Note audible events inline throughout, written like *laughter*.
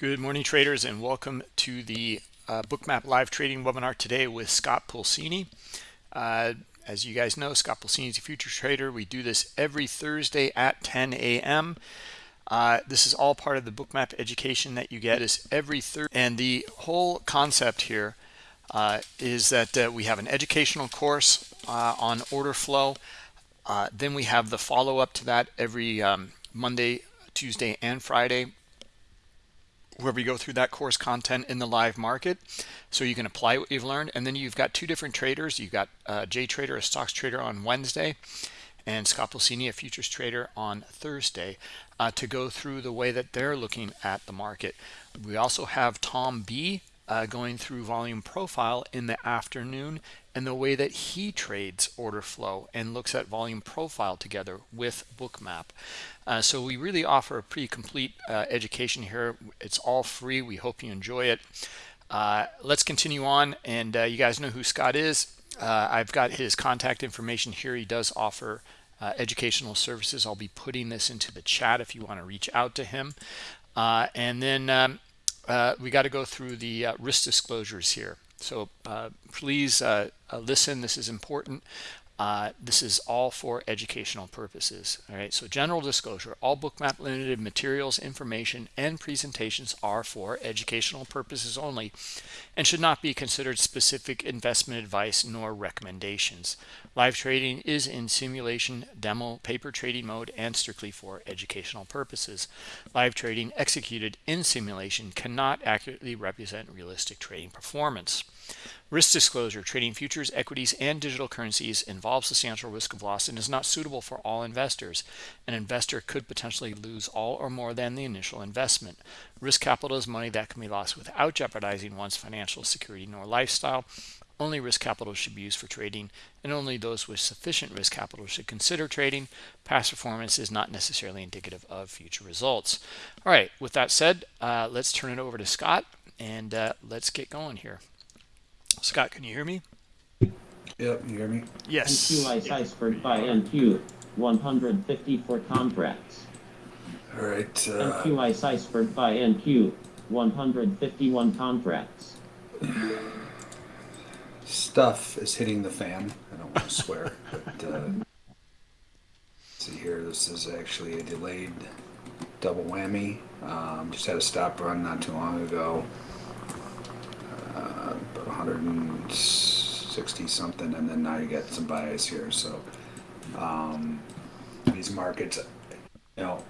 Good morning, traders, and welcome to the uh, Bookmap live trading webinar today with Scott Pulcini. Uh, as you guys know, Scott Pulcini is a future trader. We do this every Thursday at 10 a.m. Uh, this is all part of the Bookmap education that you get is every third. And the whole concept here uh, is that uh, we have an educational course uh, on order flow. then we have the follow-up to that every um, Monday, Tuesday, and Friday where we go through that course content in the live market. So you can apply what you've learned and then you've got two different traders. You've got uh, Jay Trader a stocks trader on Wednesday and Scott Pulcini a futures trader on Thursday uh, to go through the way that they're looking at the market. We also have Tom B uh, going through volume profile in the afternoon and the way that he trades order flow and looks at volume profile together with bookmap. Uh, so we really offer a pretty complete uh, education here. It's all free. We hope you enjoy it. Uh, let's continue on and uh, you guys know who scott is. Uh, i've got his contact information here. He does offer educational services. I'll be putting this into the chat if you want to reach out to him. And then um, uh, we got to go through the uh, risk disclosures here. So uh, please uh, uh, listen. This is important. This is all for educational purposes. All right. So general disclosure: all Bookmap Limited materials, information, and presentations are for educational purposes only, and should not be considered specific investment advice nor recommendations. Live trading is in simulation, demo, paper trading mode, and strictly for educational purposes. Live trading executed in simulation cannot accurately represent realistic trading performance. Risk disclosure, trading futures, equities, and digital currencies involves substantial risk of loss and is not suitable for all investors. An investor could potentially lose all or more than the initial investment. Risk capital is money that can be lost without jeopardizing one's financial security nor lifestyle. Only risk capital should be used for trading, and only those with sufficient risk capital should consider trading. Past performance is not necessarily indicative of future results. All right, with that said, uh, let's turn it over to Scott, and uh, let's get going here. Scott, can you hear me? Yep, you hear me? Yes. NQI iceberg by NQ, 154 contracts. All right. Uh, NQI iceberg by NQ, 151 contracts. Stuff is hitting the fan. I don't want to swear, but uh, see here, this is actually a delayed double whammy. Um, just had a stop run not too long ago. 160 something, and then now you get some bias here. So um, these markets, you know,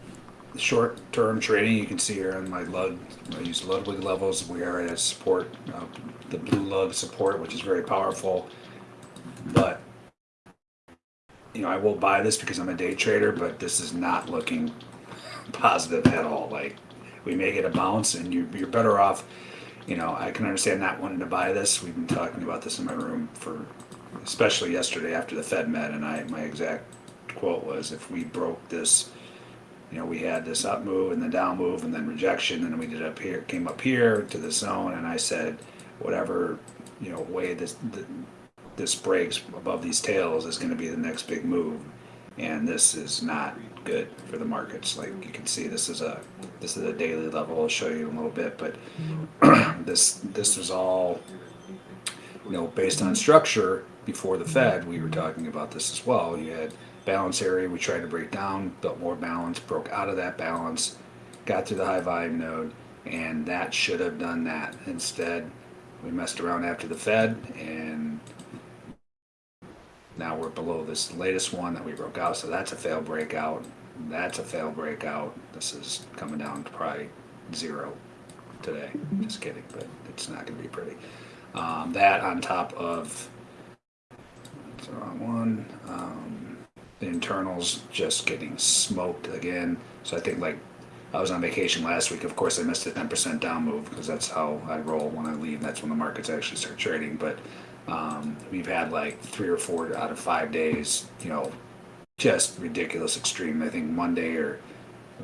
short-term trading, you can see here on my lug, I use Ludwig levels. We are at a support, uh, the blue lug support, which is very powerful. But you know, I will buy this because I'm a day trader, but this is not looking *laughs* positive at all. Like we may get a bounce, and you're, you're better off you know, I can understand not wanting to buy this. We've been talking about this in my room for, especially yesterday after the Fed met, and I my exact quote was, if we broke this, you know, we had this up move and then down move and then rejection, and we did up here, came up here to the zone, and I said, whatever, you know, way this this breaks above these tails is going to be the next big move, and this is not good for the markets. Like you can see, this is a this is a daily level. I'll show you in a little bit, but *clears throat* this this is all you know based on structure. Before the Fed, we were talking about this as well. You had balance area. We tried to break down, built more balance, broke out of that balance, got to the high volume node, and that should have done that. Instead, we messed around after the Fed and now we're below this latest one that we broke out, so that's a fail breakout. That's a fail breakout. This is coming down to probably zero today. Just kidding, but it's not going to be pretty. Um, that on top of the wrong one. Um, the internals just getting smoked again. So I think like I was on vacation last week. Of course, I missed a 10% down move because that's how I roll when I leave. That's when the markets actually start trading. But um, we've had like three or four out of five days, you know, just ridiculous extreme. I think Monday or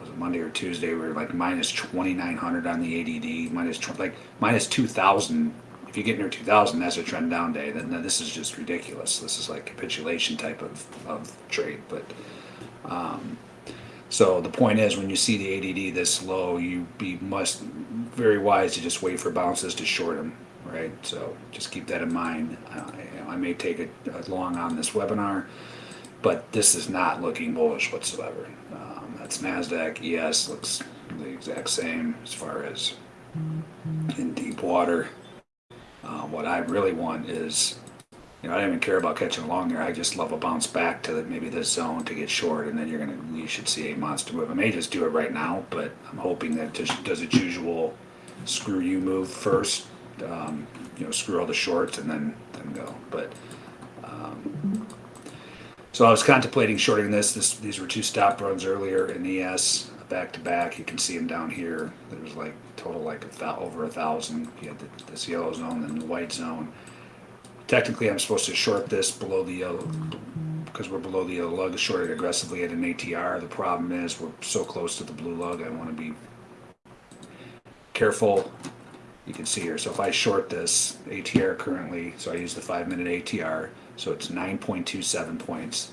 was it Monday or Tuesday we were like minus 2900 on the ADD, minus like minus 2000. If you get near 2000, that's a trend down day. Then, then this is just ridiculous. This is like capitulation type of, of trade. But um, So the point is, when you see the ADD this low, you be must very wise to just wait for bounces to short them, right? So just keep that in mind. Uh, I may take it uh, long on this webinar, but this is not looking bullish whatsoever. Um, that's Nasdaq. ES looks the exact same as far as in deep water. Uh, what I really want is, you know, I don't even care about catching along there. I just love a bounce back to the, maybe this zone to get short, and then you're gonna, you should see a monster move. I may just do it right now, but I'm hoping that it just does its usual screw you move first. Um, you know, screw all the shorts and then then go. But um, so I was contemplating shorting this. This these were two stop runs earlier in ES back to back. You can see them down here. There was like total like a thou, over a thousand. You had the, this yellow zone and the white zone. Technically, I'm supposed to short this below the yellow because we're below the yellow lug. Short it aggressively at an ATR. The problem is we're so close to the blue lug. I want to be careful. You can see here. So if I short this ATR currently, so I use the five minute ATR. So it's 9.27 points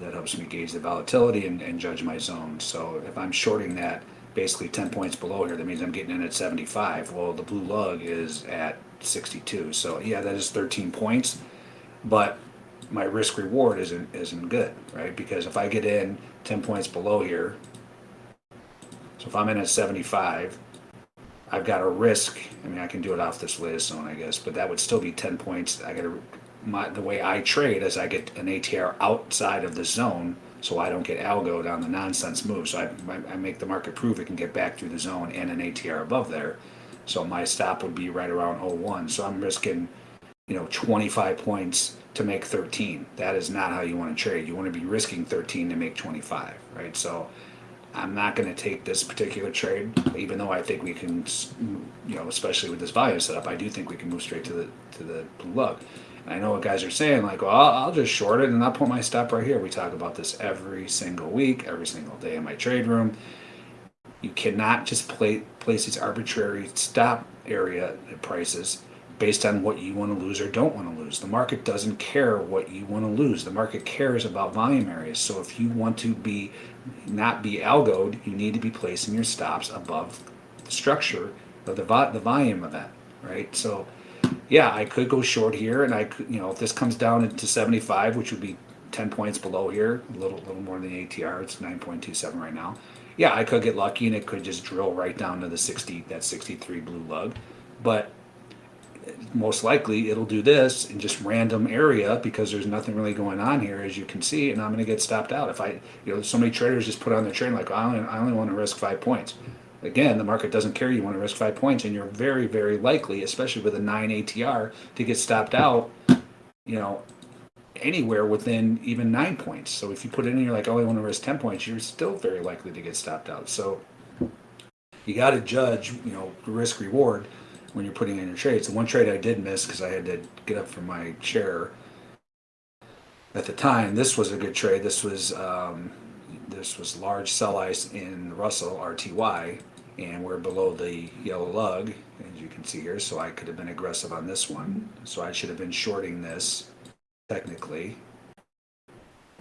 that helps me gauge the volatility and, and judge my zone. So if I'm shorting that basically 10 points below here, that means I'm getting in at 75. Well, the blue lug is at 62. So yeah, that is 13 points, but my risk reward isn't isn't good, right? Because if I get in 10 points below here, so if I'm in at 75, I've got a risk. I mean, I can do it off this latest zone, I guess, but that would still be 10 points. I got to my the way I trade is I get an ATR outside of the zone, so I don't get algoed on the nonsense move. So I, I, make the market prove it can get back through the zone and an ATR above there. So my stop would be right around 01. So I'm risking, you know, 25 points to make 13. That is not how you want to trade. You want to be risking 13 to make 25, right? So I'm not going to take this particular trade, even though I think we can, you know, especially with this volume setup, I do think we can move straight to the to the blue lug. I know what guys are saying, like, well, I'll, I'll just short it and I'll put my stop right here. We talk about this every single week, every single day in my trade room. You cannot just play, place these arbitrary stop area prices based on what you want to lose or don't want to lose. The market doesn't care what you want to lose. The market cares about volume areas. So if you want to be not be algoed, you need to be placing your stops above the structure of the, the volume of that, right? So yeah, I could go short here, and I could, you know, if this comes down into 75, which would be 10 points below here, a little, little more than the ATR, it's 9.27 right now. Yeah, I could get lucky, and it could just drill right down to the 60, that 63 blue lug, but most likely it'll do this in just random area because there's nothing really going on here, as you can see, and I'm going to get stopped out. If I, you know, so many traders just put on their trade like, I only, I only want to risk five points again, the market doesn't care. You want to risk five points, and you're very, very likely, especially with a nine ATR, to get stopped out. You know, anywhere within even nine points. So if you put it in, you're like, oh, I want to risk ten points. You're still very likely to get stopped out. So you got to judge, you know, risk reward when you're putting in your trades. The one trade I did miss because I had to get up from my chair at the time. This was a good trade. This was um, this was large sell ice in Russell RTY and we're below the yellow lug as you can see here so I could have been aggressive on this one. So I should have been shorting this technically.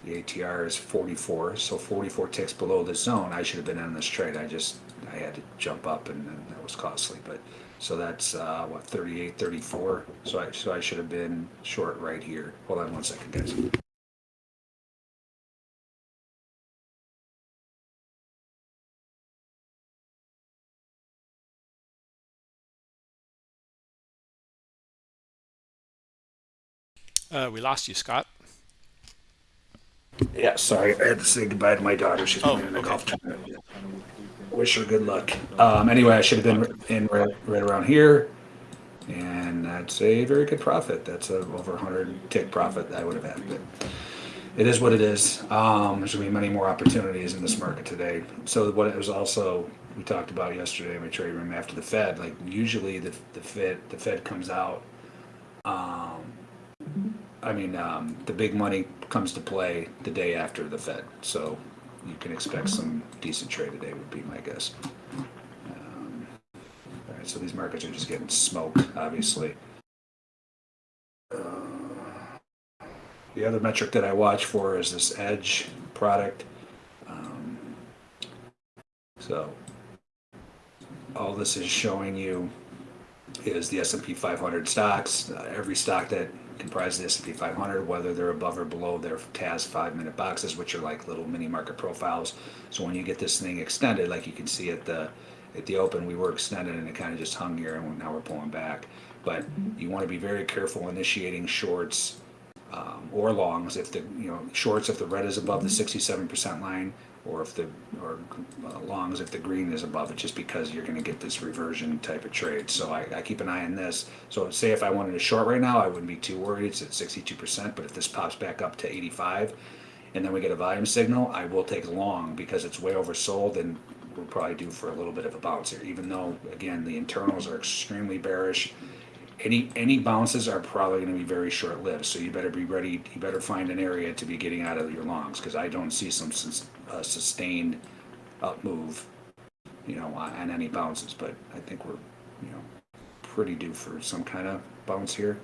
The ATR is 44 so 44 ticks below the zone I should have been in this trade. I just I had to jump up and, and that was costly but so that's uh, what 38 34 so I, so I should have been short right here. Hold on one second guys Uh, we lost you, Scott. Yeah, sorry, I had to say goodbye to my daughter. She's Oh, playing in the okay. golf tournament. Wish her good luck. Um, anyway, I should have been in right, right around here, and that's a very good profit. That's a over 100 tick profit that I would have had. But it is what it is. Um, there's gonna be many more opportunities in this market today. So what it was also we talked about yesterday in my trade room after the Fed. Like usually the the Fed the Fed comes out. Um, I mean, um, the big money comes to play the day after the Fed, so you can expect some decent trade today. Would be my guess. Um, all right, so these markets are just getting smoked, obviously. Uh, the other metric that I watch for is this edge product. Um, So all this is showing you is the S&P 500 stocks, uh, every stock that comprises the S&P 500, whether they're above or below their TAS five-minute boxes, which are like little mini market profiles. So when you get this thing extended, like you can see at the at the open, we were extended and it kind of just hung here, and now we're pulling back. But you want to be very careful initiating shorts um, or longs if the you know shorts if the red is above the 67% line or if the or uh, longs if the green is above it just because you're going to get this reversion type of trade. So I, I keep an eye on this. So say if I wanted to short right now I wouldn't be too worried. It's at 62% but if this pops back up to 85 and then we get a volume signal I will take long because it's way oversold and we'll probably due for a little bit of a bounce here. Even though again the internals are extremely bearish any any bounces are probably going to be very short lived. So you better be ready. You better find an area to be getting out of your longs because I don't see some uh, sustained up move, you know, on, on any bounces. But I think we're you know pretty due for some kind of bounce here.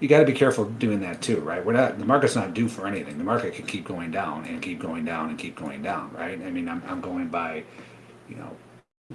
You got to be careful doing that too, right? We're not the market's not due for anything. The market can keep going down and keep going down and keep going down, right? I mean, I'm I'm going by, you know,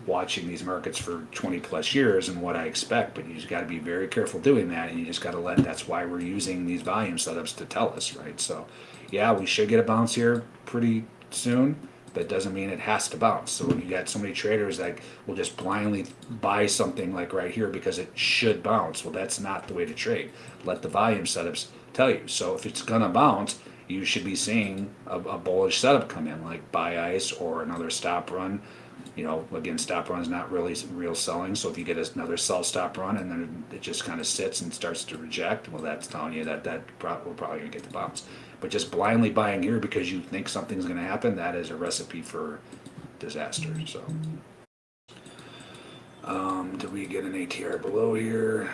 watching these markets for 20 plus years and what I expect, but you just got to be very careful doing that. And you just got to let, that's why we're using these volume setups to tell us, right? So yeah, we should get a bounce here pretty soon, but doesn't mean it has to bounce. So when you got so many traders that will just blindly buy something like right here because it should bounce. Well, that's not the way to trade. Let the volume setups tell you. So if it's going to bounce, you should be seeing a, a bullish setup come in like buy ice or another stop run you know, again, stop run's not really real selling. So if you get another sell stop run and then it just kind of sits and starts to reject, well, that's telling you that that pro- we're probably gonna get the bounce. But just blindly buying here because you think something's gonna happen, that is a recipe for disaster. So, um, did we get an ATR below here?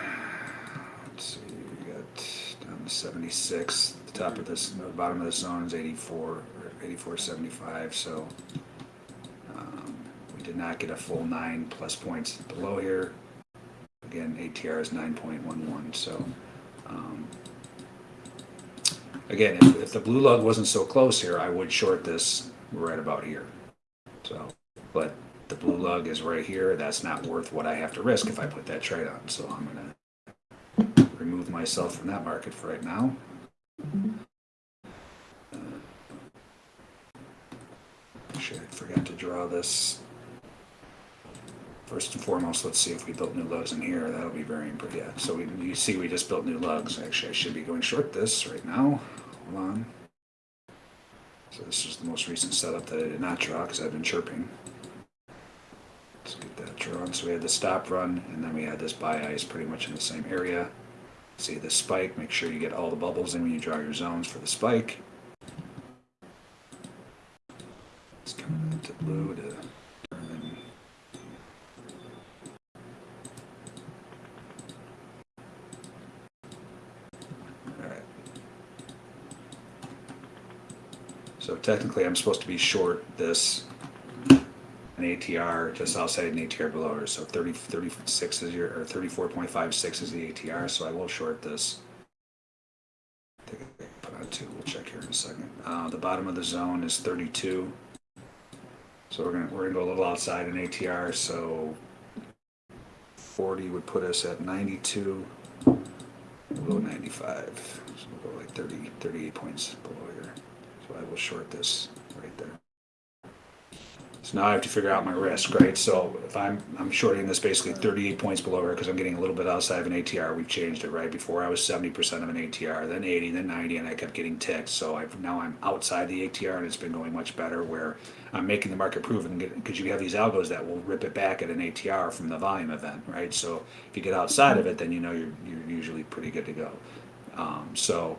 Let's see, we got down to 76. The top of this, the bottom of the zone is 84 or 84.75. So. Did not get a full nine plus points below here. Again, ATR is 9.11. So, um, again, if, if the blue lug wasn't so close here, I would short this right about here. So, but the blue lug is right here. That's not worth what I have to risk if I put that trade on. So I'm gonna remove myself from that market for right now. Uh, Actually, I forgot to draw this. First and foremost, let's see if we built new lugs in here. That'll be very important. Yeah, so we, you see we just built new lugs. Actually, I should be going short this right now. Hold on. So this is the most recent setup that I did not draw because I've been chirping. Let's get that drawn. So we had the stop run, and then we had this buy ice pretty much in the same area. See the spike. Make sure you get all the bubbles in when you draw your zones for the spike. It's coming into blue to determine. Alright. So technically I'm supposed to be short this an ATR just outside an ATR below her. So 30, 36 is your, or 34.56 is the ATR. So I will short this. I think I put on two. We'll check here in a second. Uh, the bottom of the zone is 32. So we're gonna we're gonna go a little outside an ATR. So 40 would put us at 92. Below 95. So we'll go like 30, 38 points below. So I will short this right there. So now I have to figure out my risk, right? So if I'm I'm shorting this basically 38 points below her because I'm getting a little bit outside of an ATR. We've changed it, right? Before I was 70% of an ATR, then 80, then 90, and I kept getting ticks. So I've now I'm outside the ATR and it's been going much better. Where I'm making the market proof and because you have these algos that will rip it back at an ATR from the volume event, right? So if you get outside of it, then you know you're you're usually pretty good to go. Um, so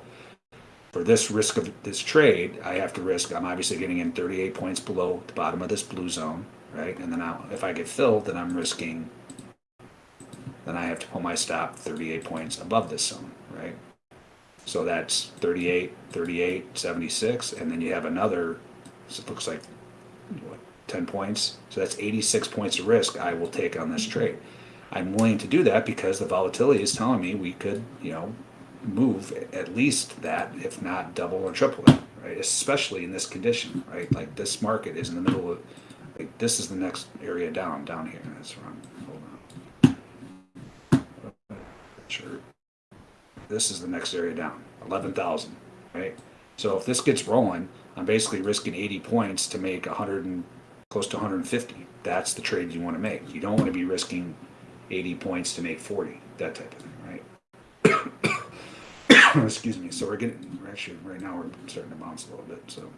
for this risk of this trade, I have to risk, I'm obviously getting in 38 points below the bottom of this blue zone, right? And then I'll, if I get filled, then I'm risking, then I have to pull my stop 38 points above this zone, right? So that's 38, 38, 76, and then you have another, so it looks like, what, 10 points? So that's 86 points of risk I will take on this trade. I'm willing to do that because the volatility is telling me we could, you know, move at least that, if not double or triple that, right? Especially in this condition, right? Like this market is in the middle of, like this is the next area down, down here. That's wrong. Hold on. Sure. This is the next area down, eleven thousand, right? So if this gets rolling, I'm basically risking eighty points to make hundred and, close to hundred and fifty. That's the trade you wanna make. You don't wanna be risking eighty points to make forty, that type of thing, right? *coughs* Excuse me, so we're getting, we're actually, right now, we're starting to bounce a little bit, so.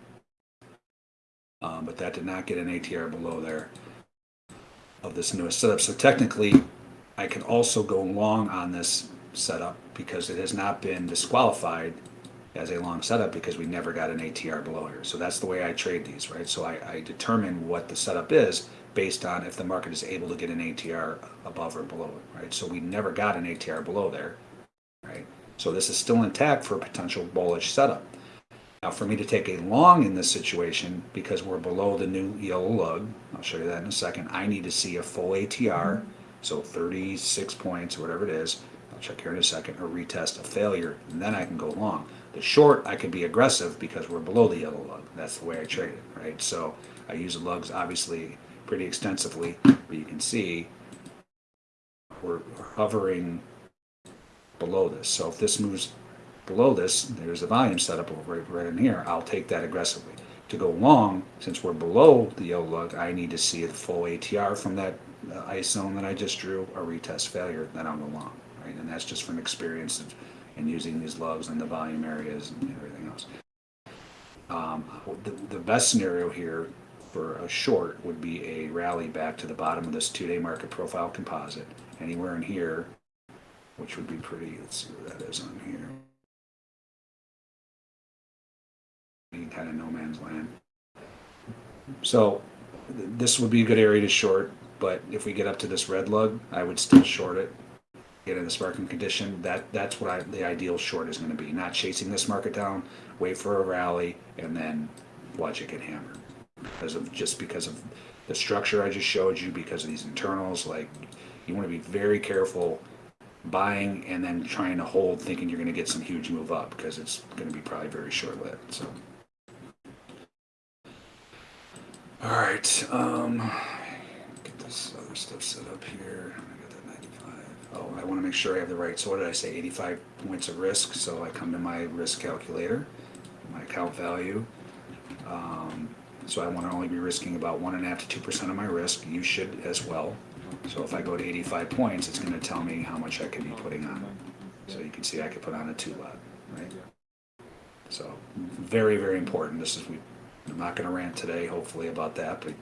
Um, but that did not get an ATR below there of this newest setup. So technically, I can also go long on this setup because it has not been disqualified as a long setup because we never got an ATR below here. So that's the way I trade these, right? So I, I determine what the setup is based on if the market is able to get an ATR above or below right? So we never got an ATR below there? So this is still intact for a potential bullish setup. Now, for me to take a long in this situation, because we're below the new yellow lug, I'll show you that in a second, I need to see a full ATR, so 36 points or whatever it is, I'll check here in a second, or retest a failure, and then I can go long. The short, I can be aggressive because we're below the yellow lug. That's the way I trade it, right? So I use the lugs obviously pretty extensively, but you can see we're hovering below this. So if this moves below this, there's a volume setup over right, in here. I'll take that aggressively. To go long, since we're below the yellow lug, I need to see a full ATR from that uh, ice zone that I just drew, a retest failure, then I'll go long, right? And that's just from experience in using these lugs and the volume areas and everything else. Um, the, the best scenario here for a short would be a rally back to the bottom of this two-day market profile composite, anywhere in here, which would be pretty, let's see where that is on here. Any kind of no man's land. So th- this would be a good area to short, but if we get up to this red lug, I would still short it. Get in this market condition, that, that's what I, the ideal short is gonna be, not chasing this market down, wait for a rally, and then watch it get hammered. Because of, just because of the structure I just showed you, because of these internals, like, you wanna be very careful buying and then trying to hold thinking you're gonna get some huge move up, because it's gonna be probably very short-lived, so. All right, um, get this other stuff set up here. I got that 95. Oh, I want to make sure I have the right. So what did I say? 85 points of risk. So I come to my risk calculator, my account value. Um, so I want to only be risking about one and a half to two percent of my risk. You should as well. So if I go to 85 points, it's going to tell me how much I could be putting on. So you can see I could put on a two lot, right? So very, very important. This is we. I'm not going to rant today, hopefully, about that. But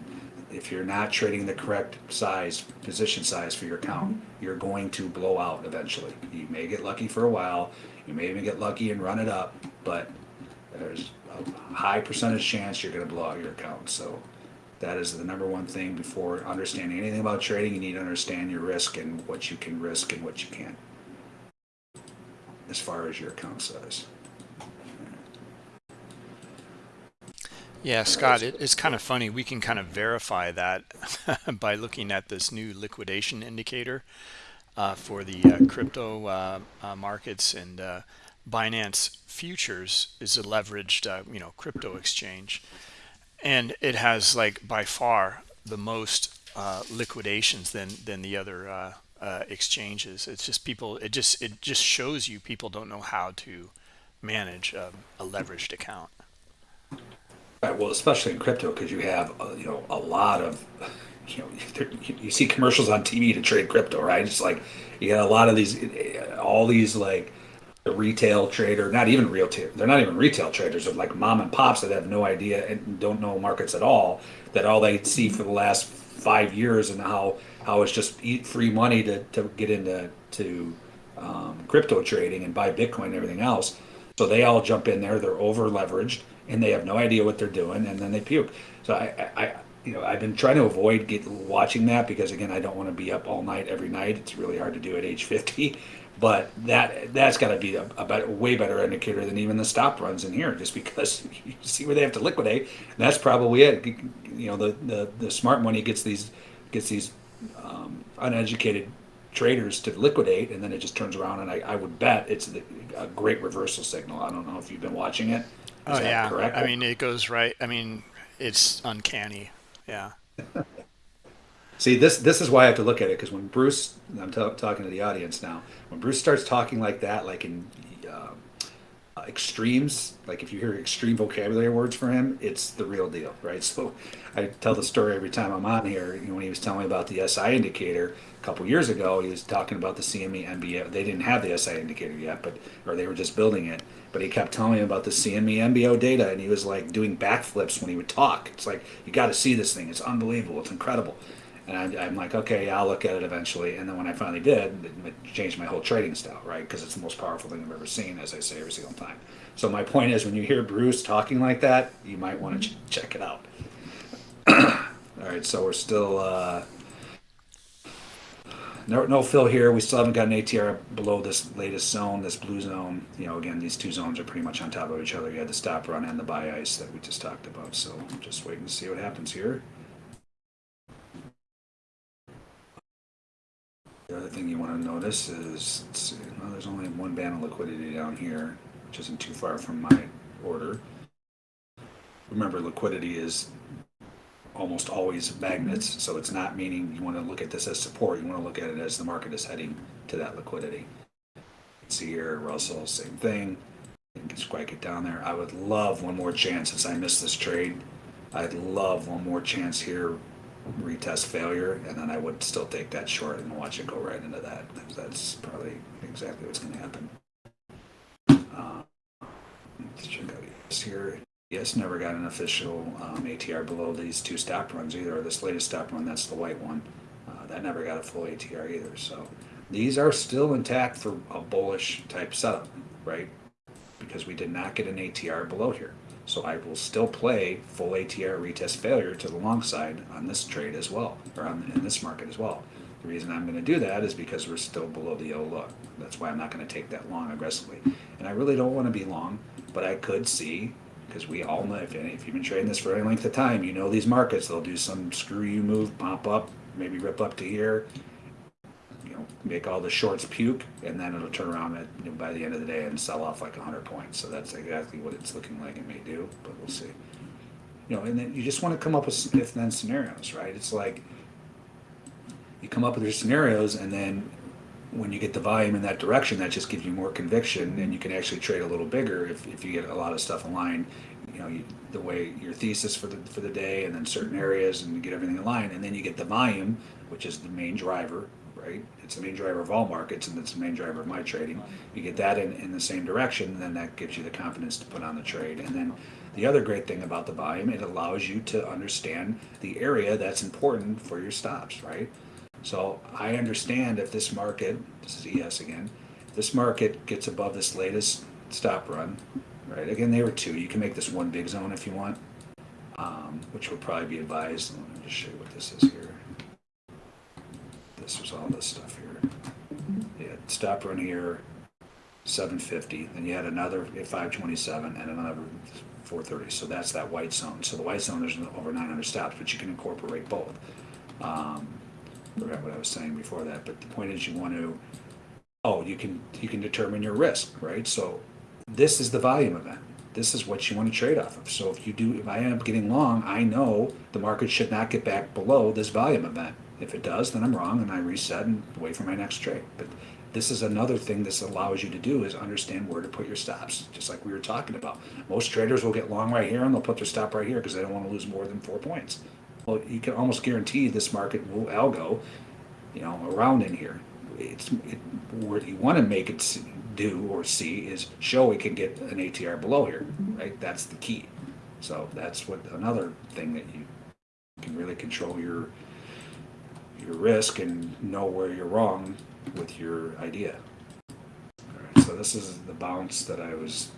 if you're not trading the correct size, position size for your account, you're going to blow out eventually. You may get lucky for a while. You may even get lucky and run it up, but there's a high percentage chance you're going to blow out your account. So that is the number one thing before understanding anything about trading. You need to understand your risk and what you can risk and what you can't, as far as your account size. Yeah, Scott, it, it's kind of funny. We can kind of verify that *laughs* by looking at this new liquidation indicator uh, for the uh, crypto uh, uh markets and uh, Binance Futures is a leveraged, uh, you know, crypto exchange, and it has like by far the most liquidations than than the other exchanges. It's just people. It just it just shows you people don't know how to manage um, a leveraged account. Right, well, especially in crypto, because you have uh, you know a lot of you know *laughs* you see commercials on TV to trade crypto, right? It's like you got a lot of these, all these like retail trader, not even real, they're not even retail traders, they're like mom and pops that have no idea and don't know markets at all. That all they see for the last five years and how how it's just eat free money to, to get into to um, crypto trading and buy Bitcoin and everything else. So they all jump in there. They're over leveraged and they have no idea what they're doing, and then they puke. So I, I, you know, I've been trying to avoid get watching that because again, I don't want to be up all night every night. It's really hard to do at age 50. But that that's got to be a, a better, way better indicator than even the stop runs in here, just because *laughs* you see where they have to liquidate. that's probably it. You know, the, the the smart money gets these gets these um, uneducated traders to liquidate, and then it just turns around. And I, I would bet it's a great reversal signal. I don't know if you've been watching it oh yeah, correct? I mean it goes right. I mean it's uncanny. Yeah. *laughs* See, this this is why I have to look at it because when Bruce, I'm ta- talking to the audience now. When Bruce starts talking like that, like in uh, extremes, like if you hear extreme vocabulary words for him, it's the real deal, right? *laughs* So I tell the story every time I'm on here. You know, when he was telling me about the SI indicator a couple years ago, he was talking about the CME MBO. They didn't have the SI indicator yet, but or they were just building it. But he kept telling me about the CME MBO data, and he was like doing backflips when he would talk. It's like you got to see this thing. It's unbelievable. It's incredible. And I, I'm like, okay, I'll look at it eventually. And then when I finally did, it, it changed my whole trading style, right? Because it's the most powerful thing I've ever seen, as I say every single time. So my point is, when you hear Bruce talking like that, you might want to ch- check it out. *clears throat* All right, so we're still uh, no no fill here. We still haven't got an ATR below this latest zone, this blue zone. You know, again, these two zones are pretty much on top of each other. You had the stop run and the buy ice that we just talked about. So I'm just waiting to see what happens here. The other thing you want to notice is, see, well, there's only one band of liquidity down here, which isn't too far from my order. Remember, liquidity is almost always magnets, so it's not meaning you want to look at this as support. You want to look at it as the market is heading to that liquidity. See here, Russell, same thing. Didn't quite get down there. I would love one more chance since I missed this trade. I'd love one more chance here, retest failure, and then I would still take that short and watch it go right into that. That's probably exactly what's going to happen. Uh, let's check out this here. Yes, never got an official um, ATR below these two stop runs either. Or this latest stop run, that's the white one. Uh, that never got a full ATR either. So these are still intact for a bullish type setup, right? Because we did not get an ATR below here. So I will still play full ATR retest failure to the long side on this trade as well, or on, in this market as well. The reason I'm going to do that is because we're still below the yellow lug. That's why I'm not going to take that long aggressively. And I really don't want to be long, but I could see because we all know if, any—if you've been trading this for any length of time, you know these markets. They'll do some screw you move, pop up, maybe rip up to here, know, make all the shorts puke, and then it'll turn around at, you know, by the end of the day and sell off like 100 points. So that's exactly what it's looking like it may do, but we'll see. You know, and then you just want to come up with if then scenarios, right? It's like you come up with your scenarios, and then when you get the volume in that direction, that just gives you more conviction, and you can actually trade a little bigger if, if you get a lot of stuff aligned. You know, you, the way your thesis for the for the day, and then certain areas, and you get everything aligned, and then you get the volume, which is the main driver, right? It's the main driver of all markets, and it's the main driver of my trading. You get that in, in the same direction, then that gives you the confidence to put on the trade. And then the other great thing about the volume, it allows you to understand the area that's important for your stops, right? So I understand if this market, this is ES again, this market gets above this latest stop run, right? Again, they were two. You can make this one big zone if you want, um, which would probably be advised. Let me just show you what this is here. This was all this stuff here. You had stop run here, 750. Then you had another at 527 and another 430. So that's that white zone. So the white zone there's over 900 stops, but you can incorporate both. Um, forgot what I was saying before that, but the point is you want to, oh, you can you can determine your risk, right? So this is the volume event. This is what you want to trade off of. So if you do, if I end up getting long, I know the market should not get back below this volume event. If it does, then I'm wrong and I reset and wait for my next trade. But this is another thing this allows you to do is understand where to put your stops, just like we were talking about. Most traders will get long right here and they'll put their stop right here because they don't want to lose more than four points. Well, you can almost guarantee this market will algo, you know, around in here. It's it, what you want to make it do or see is show it can get an ATR below here, right? That's the key. So that's what another thing that you can really control your your risk and know where you're wrong with your idea. So this is the bounce that I was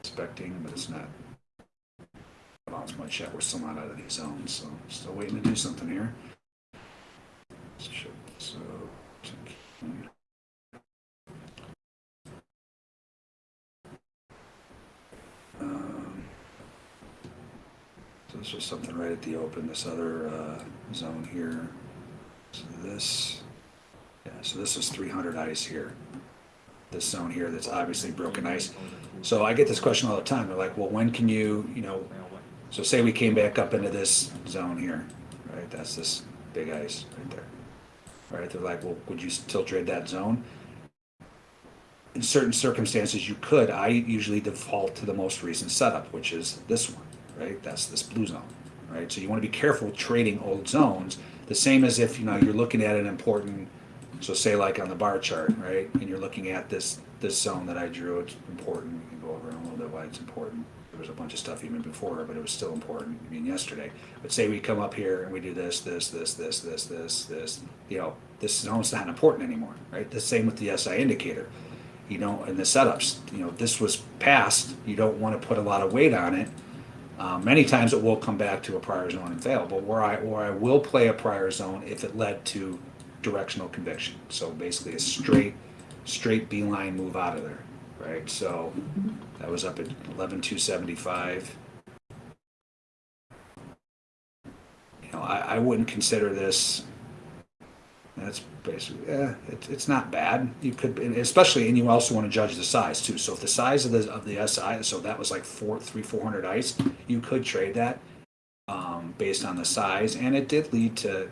expecting, but it's not bounce much yet. We're still not out of these zones, so still waiting to do something here. So, um, so this was something right at the open. This other uh, zone here. So this, yeah. So this is 300 ice here. This zone here that's obviously broken ice. So I get this question all the time. They're like, well, when can you, you know, so say we came back up into this zone here, right? That's this big ice right there. All right, they're like, well, would you still trade that zone? In certain circumstances, you could. I usually default to the most recent setup, which is this one, right? That's this blue zone, right? So you want to be careful trading old zones. The same as if you know you're looking at an important, so say like on the bar chart, right? And you're looking at this this zone that I drew. It's important. You can go over a little bit why it's important. There was a bunch of stuff even before, but it was still important. I mean, yesterday. But say we come up here and we do this, this, this, this, this, this, this. You know, this zone's not important anymore, right? The same with the SI indicator. You know, in the setups, you know, this was passed. You don't want to put a lot of weight on it. Um, many times it will come back to a prior zone and fail, but where I where I will play a prior zone if it led to directional conviction. So basically a straight straight beeline move out of there, right? So that was up at 11275. You know, I, I wouldn't consider this. That's basically, yeah, it, it's not bad. You could, and especially, and you also want to judge the size too. So if the size of the of the SI, so that was like four, three, four hundred ice, you could trade that um, based on the size, and it did lead to.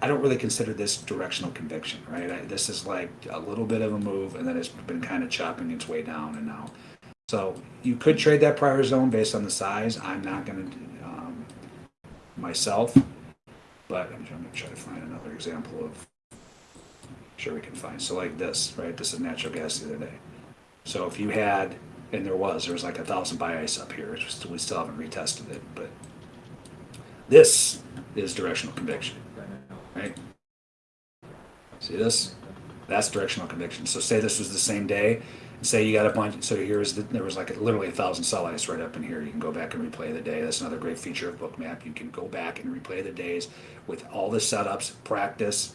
I- don't really consider this directional conviction, right? I, this is like a little bit of a move, and then it's been kind of chopping its way down, and now. So you could trade that prior zone based on the size. I'm not going to um, myself, but I'm trying to try to find another example of. Sure, we can find. So like this, right? This is natural gas the other day. So if you had, and there was, there was like a thousand buy ice up here. We still haven't retested it, but this is directional conviction, right? See this? That's directional conviction. So say this was the same day. And say you got a bunch. So here's the, there was like a, literally a thousand sell ice right up in here. You can go back and replay the day. That's another great feature of Bookmap. You can go back and replay the days with all the setups, practice,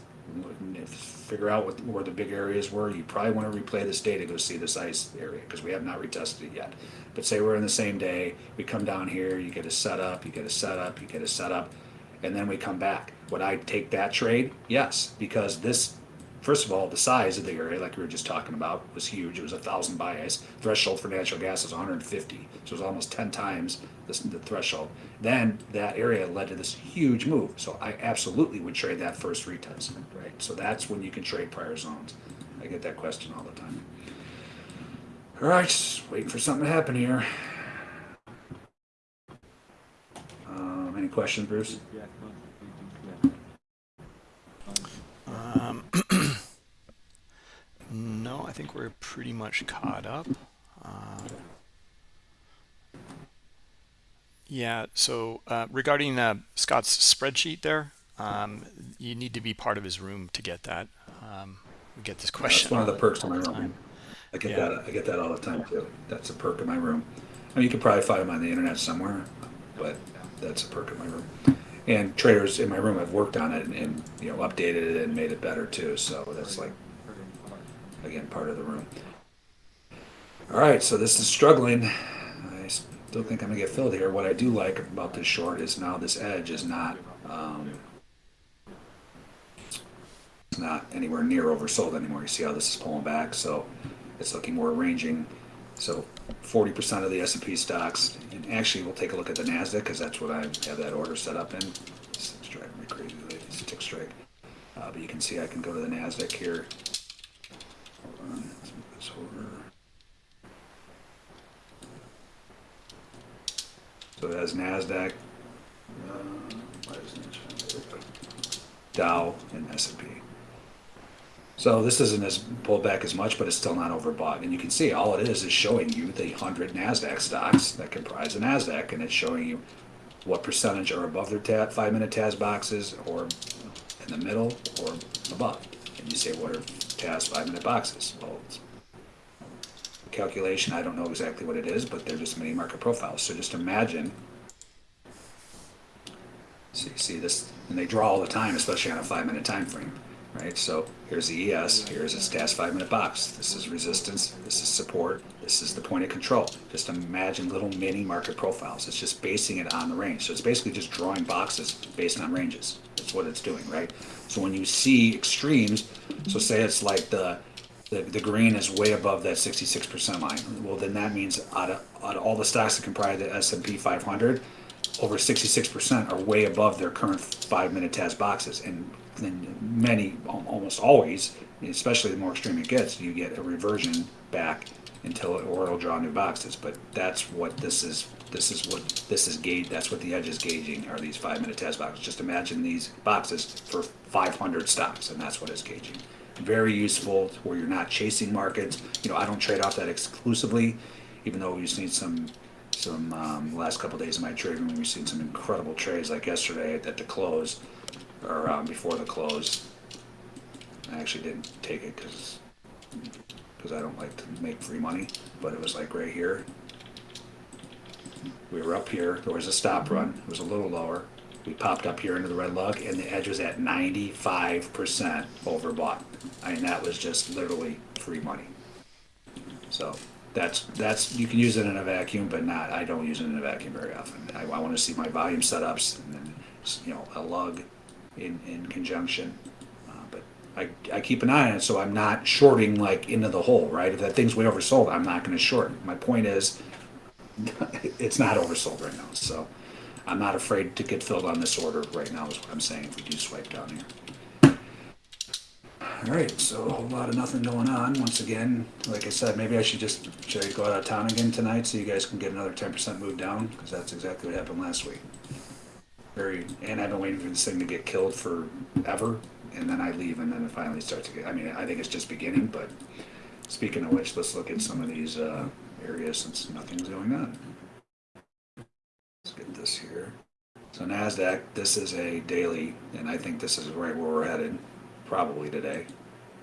figure out what, where the big areas were. You probably want to replay this day to go see this ice area because we have not retested it yet. But say we're in the same day, we come down here, you get a setup, you get a setup, you get a setup, and then we come back. Would I take that trade? Yes, because this, first of all, the size of the area, like we were just talking about, was huge. It was a thousand bias. Threshold for natural gas is 150, so it was almost 10 times this, the threshold. Then that area led to this huge move. So I absolutely would trade that first retest, right? So that's when you can trade prior zones. I get that question all the time. All right, just waiting for something to happen here. Um, any questions, Bruce? Um, no, I think we're pretty much caught up. Um, yeah, so uh, regarding uh, Scott's spreadsheet there, um, you need to be part of his room to get that. Um, we get this question. That's one of the perks of my room. time. I get Yeah. that. I get that all the time too. That's a perk of my room. I mean, you could probably find them on the internet somewhere, but that's a perk of my room. And traders in my room have worked on it and, and you know updated it and made it better too. So that's like again part of the room. All right, so this is struggling. I still think I'm gonna get filled here. What I do like about this short is now this edge is not um, it's not anywhere near oversold anymore. You see how this is pulling back, so it's looking more ranging. So 40% of the S&P stocks, and actually we'll take a look at the Nasdaq because that's what I have that order set up in. It's driving me crazy, it's tick strike. Uh, but you can see I can go to the Nasdaq here. Hold on, let's move this over. So it has Nasdaq, uh. Dow, and S&P. So this isn't as pulled back as much, but it's still not overbought. And you can see all it is is showing you the 100 NASDAQ stocks that comprise the NASDAQ, and it's showing you what percentage are above their five minute TAS boxes, or in the middle, or above. And you say, what are TAS five minute boxes? Well, calculation, I don't know exactly what it is, but they're just mini market profiles. So just imagine so you see this, and they draw all the time, especially on a five minute time frame, right? So here's the ES, here's its TAS five minute box. This is resistance, this is support, this is the point of control. Just imagine little mini market profiles. It's just basing it on the range. So it's basically just drawing boxes based on ranges. That's what it's doing, right? So when you see extremes, so say it's like the the, the green is way above that 66% line. Well, then that means out of, out of all the stocks that comprise the S&P 500, over 66% are way above their current five minute TAS boxes. And then many, almost always, especially the more extreme it gets, you get a reversion back until, it, or it'll draw new boxes. But that's what this is, this is what, this is gauge, that's what the edge is gauging, are these five minute TAS boxes. Just imagine these boxes for 500 stocks, and that's what it's gauging. Very useful where you're not chasing markets. You know, I don't trade off that exclusively, even though we've seen some, some, um, last couple days of my trading, we've seen some incredible trades like yesterday at the close, or, um, before the close. I actually didn't take it because, because I don't like to make free money, but it was like right here. We were up here, there was a stop run, it was a little lower. We popped up here into the red lug and the edge was at ninety-five percent overbought. I mean, that was just literally free money. So that's, that's, you can use it in a vacuum, but not, I don't use it in a vacuum very often. I, I wanna see my volume setups and then, you know, a lug in, in conjunction. Uh, But I, I keep an eye on it, so I'm not shorting like into the hole, right? If that thing's way oversold, I'm not gonna short. My point is, *laughs* it's not oversold right now, so I'm not afraid to get filled on this order right now is what I'm saying, if we do swipe down here. All right, so a whole lot of nothing going on. Once again, like I said, maybe I should just, should I go out of town again tonight so you guys can get another ten percent move down? Because that's exactly what happened last week. Very, and I've been waiting for this thing to get killed forever, and then I leave and then it finally starts to get, I mean, I think it's just beginning, but speaking of which, let's look at some of these, uh, areas since nothing's going on. Let's get this here. So NASDAQ, this is a daily, and I think this is right where we're headed, probably today.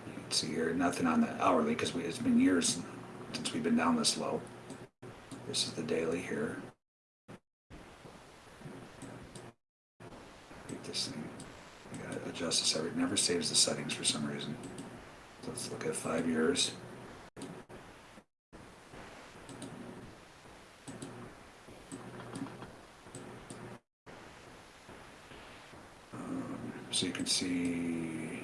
You can see here, nothing on the hourly, because we, it's been years since we've been down this low. This is the daily here. Get this thing, we gotta adjust this it never saves the settings for some reason. So let's look at five years. So you can see.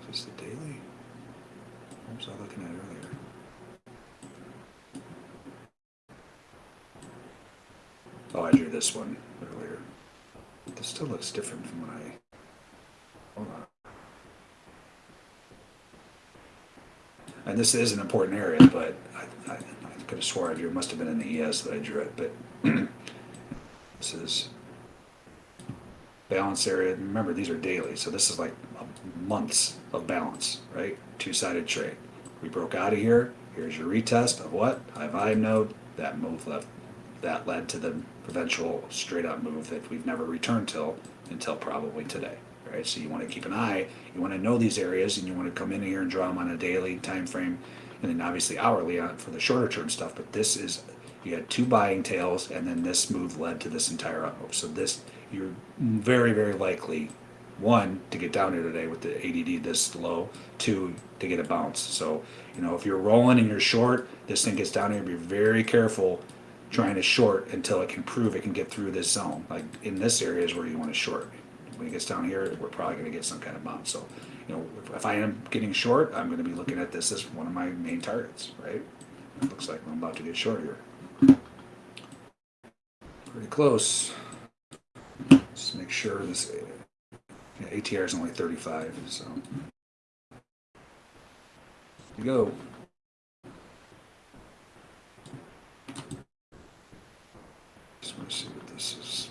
Is this the daily? What was I looking at earlier? Oh, I drew this one earlier. This still looks different from when I. Hold on. And this is an important area, but I, I could have swore I drew, it must have been in the ES that I drew it, but *clears throat* this is balance area. Remember, these are daily, so this is like months of balance, right? Two-sided trade. We broke out of here. Here's your retest of what? High volume node. That move left. That led to the eventual straight-up move that we've never returned till until probably today right? So you want to keep an eye, you want to know these areas, and you want to come in here and draw them on a daily time frame, and then obviously hourly on for the shorter term stuff. But this is you had two buying tails, and then this move led to this entire up move. So this you're very very likely one to get down here today with the ADD this low, two to get a bounce. So you know if you're rolling and you're short, this thing gets down here, be very careful trying to short until it can prove it can get through this zone. Like in this area is where you want to short when it gets down here, we're probably gonna get some kind of bounce. So, you know, if- if I am getting short, I'm gonna be looking at this as one of my main targets, right? It looks like I'm about to get short here. Pretty close. Just make sure this, yeah, ATR is only thirty-five, so. Here go. Just wanna see what this is.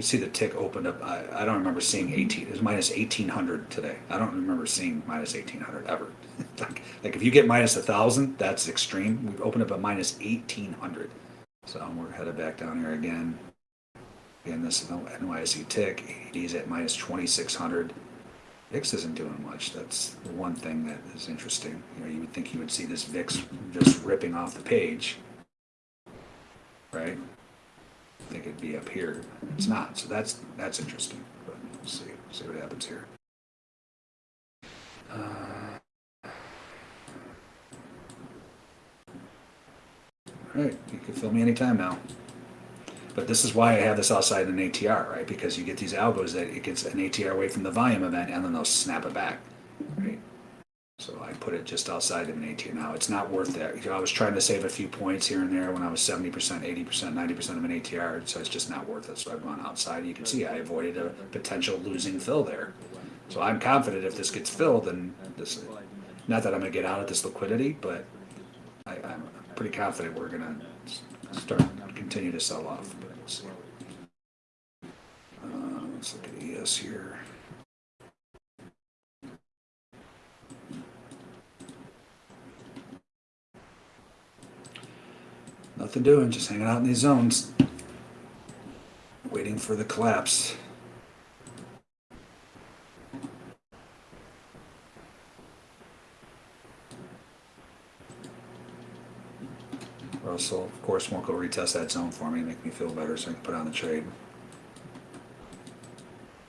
See the tick opened up. I, I don't remember seeing 18. It was minus 1800 today. I don't remember seeing minus 1800 ever. *laughs* like, like if you get minus 1000, that's extreme. We've opened up at minus 1800. So we're headed back down here again. Again, this is the NYSE tick. Is at minus 2600. VIX isn't doing much. That's the one thing that is interesting. You know, you would think you would see this VIX just ripping off the page, right? Think it'd be up here. It's not, so that's, that's interesting, but we'll see, see what happens here. Uh, All right, you can fill me anytime now. But this is why I have this outside an ATR, right? Because you get these algos that it gets an ATR away from the volume event and then they'll snap it back, right? So I, put it just outside of an ATR. Now, it's not worth that. I was trying to save a few points here and there when I was seventy percent, eighty percent, ninety percent of an ATR, so it's just not worth it. So I've gone outside. You can see I avoided a potential losing fill there. So I'm confident if this gets filled, then this, not that I'm gonna get out of this liquidity, but I, I'm pretty confident we're gonna start, continue to sell off, but. Uh, let's look at ES here. Nothing doing, just hanging out in these zones. Waiting for the collapse. Russell, of course, won't go retest that zone for me, make me feel better so I can put on the trade.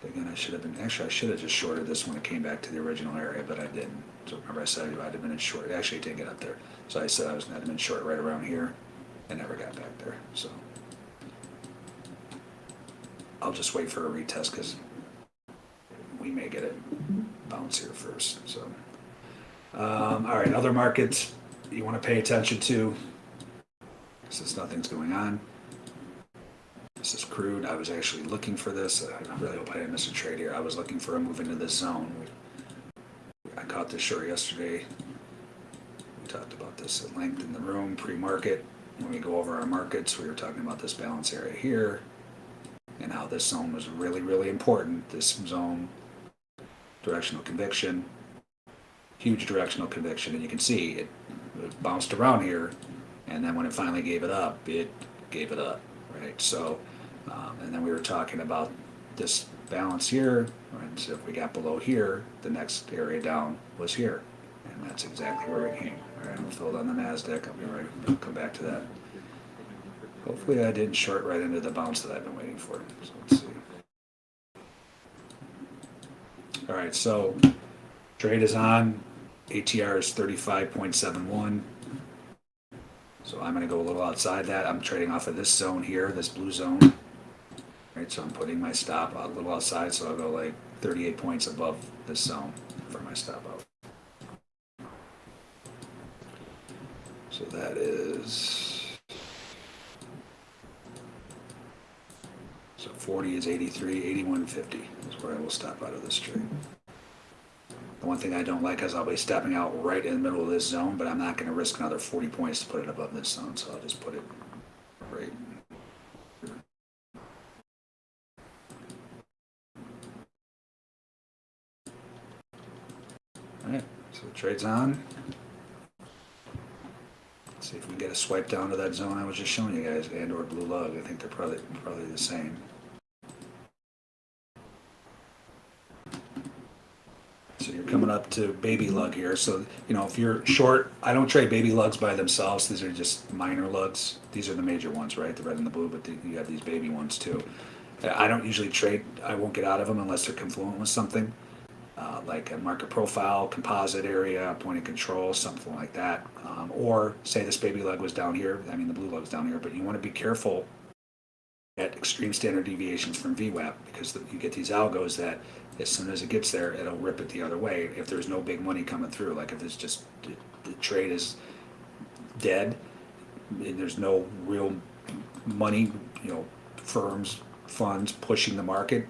Again, I should have been, actually, I should have just shorted this when it came back to the original area, but I didn't. So remember I said I'd have been in short, actually it didn't get up there. So I said I was, I'd have been short right around here. I never got back there, so. I'll just wait for a retest because we may get it bounce here first, so. Um, all right, other markets you want to pay attention to, since nothing's going on. This is crude. I was actually looking for this. I really hope I didn't miss a trade here. I was looking for a move into this zone. I caught this short yesterday. We talked about this at length in the room pre-market. When we go over our markets, we were talking about this balance area here and how this zone was really, really important. This zone, directional conviction, huge directional conviction, and you can see it, bounced around here, and then when it finally gave it up, it gave it up, right? So, um, and then we were talking about this balance here, and so if we got below here, the next area down was here, and that's exactly where we came. All right, I'm filled on the Nasdaq. I'll be right. I'll come back to that. Hopefully, I didn't short right into the bounce that I've been waiting for. So let's see. All right, so trade is on. ATR is 35.71. So I'm going to go a little outside that. I'm trading off of this zone here, this blue zone. Right, so I'm putting my stop a little outside, so I'll go like 38 points above this zone for my stop out. So that is. So 40 is 83, 81.50 is where I will stop out of this trade. The one thing I don't like is I'll be stepping out right in the middle of this zone, but I'm not going to risk another 40 points to put it above this zone, so I'll just put it right. Alright, so the trade's on. See if we can get a swipe down to that zone I was just showing you guys, and or blue lug. I think they're probably probably the same. So you're coming up to baby lug here. So, you know, if you're short, I don't trade baby lugs by themselves. These are just minor lugs. These are the major ones, right? The red and the blue, but the, you have these baby ones too. I don't usually trade, I won't get out of them unless they're confluent with something. Uh, like a market profile, composite area, point of control, something like that. Um, or say this baby lug was down here. I mean, the blue lug's down here, but you want to be careful at extreme standard deviations from VWAP because you get these algos that as soon as it gets there, it'll rip it the other way if there's no big money coming through. Like if it's just the, the trade is dead, and there's no real money, you know, firms, funds pushing the market,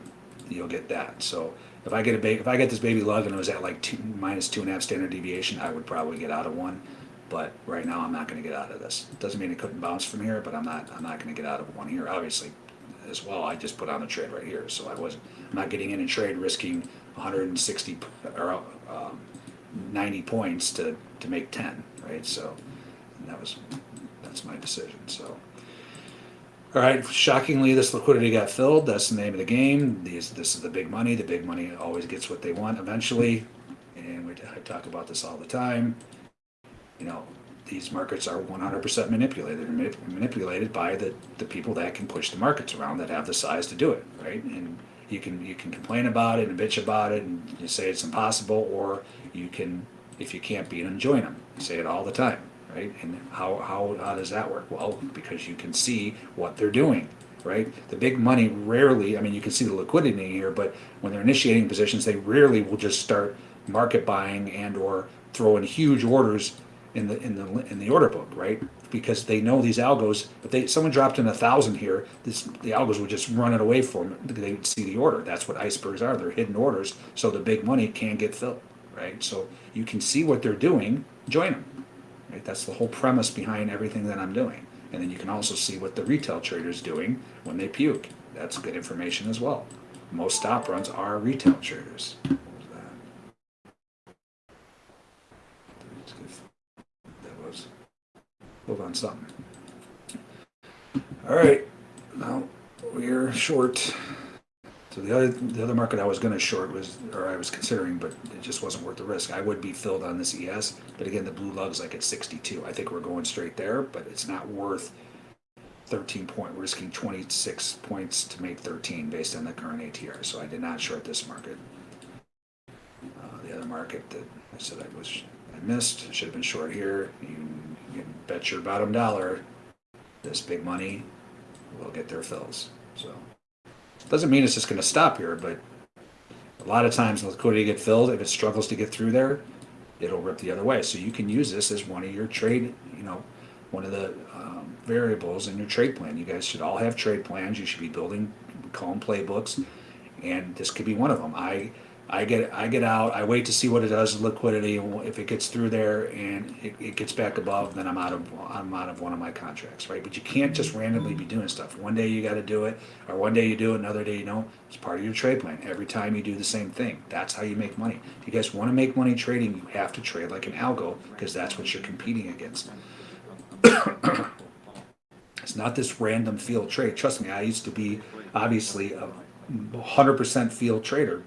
you'll get that. So if I get a ba- if I get this baby lug and it was at like two minus two and a half standard deviation, I would probably get out of one. But right now, I'm not going to get out of this. It Doesn't mean it couldn't bounce from here, but I'm not. I'm not going to get out of one here. Obviously, as well, I just put on a trade right here, so I wasn't. I'm not getting in a trade risking 160 or um, 90 points to to make 10, right? So that was that's my decision. So. All right. Shockingly, this liquidity got filled. That's the name of the game. These, this is the big money. The big money always gets what they want eventually, and we I talk about this all the time. You know, these markets are 100% manipulated. They're manipulated by the, the people that can push the markets around that have the size to do it, right? And you can you can complain about it and bitch about it and you say it's impossible, or you can, if you can't beat them, join them. Say it all the time, right? And how, how, how does that work? Well, because you can see what they're doing, right? The big money rarely, I mean, you can see the liquidity here, but when they're initiating positions, they rarely will just start market buying and or throw in huge orders in the in the in the order book, right? Because they know these algos. If they someone dropped in a thousand here, this the algos would just run it away from them. They would see the order. That's what icebergs are. They're hidden orders, so the big money can get filled, right? So you can see what they're doing. Join them, right? That's the whole premise behind everything that I'm doing. And then you can also see what the retail trader's doing when they puke. That's good information as well. Most stop runs are retail traders. That was, hold on something. All right, now we're short. So the other, the other market I was gonna short was, or I was considering, but it just wasn't worth the risk. I would be filled on this ES, but again, the blue lug's like at sixty-two. I think we're going straight there, but it's not worth thirteen point, risking twenty-six points to make thirteen based on the current ATR. So I did not short this market. Uh, the other market that I said I was, I missed, should have been short here. You, you bet your bottom dollar, this big money will get their fills. So doesn't mean it's just going to stop here, but a lot of times liquidity get filled. If it struggles to get through there, it'll rip the other way. So you can use this as one of your trade, you know, one of the um, variables in your trade plan. You guys should all have trade plans. You should be building, we call them playbooks, and this could be one of them. I I get I get out. I wait to see what it does with liquidity. If it gets through there and it, it gets back above, then I'm out of I'm out of one of my contracts, right? But you can't just randomly be doing stuff. One day you got to do it, or one day you do it, another day you don't. It's part of your trade plan. Every time you do the same thing, that's how you make money. If you guys want to make money trading, you have to trade like an algo because that's what you're competing against. *coughs* it's not this random field trade. Trust me, I used to be obviously a 100% field trader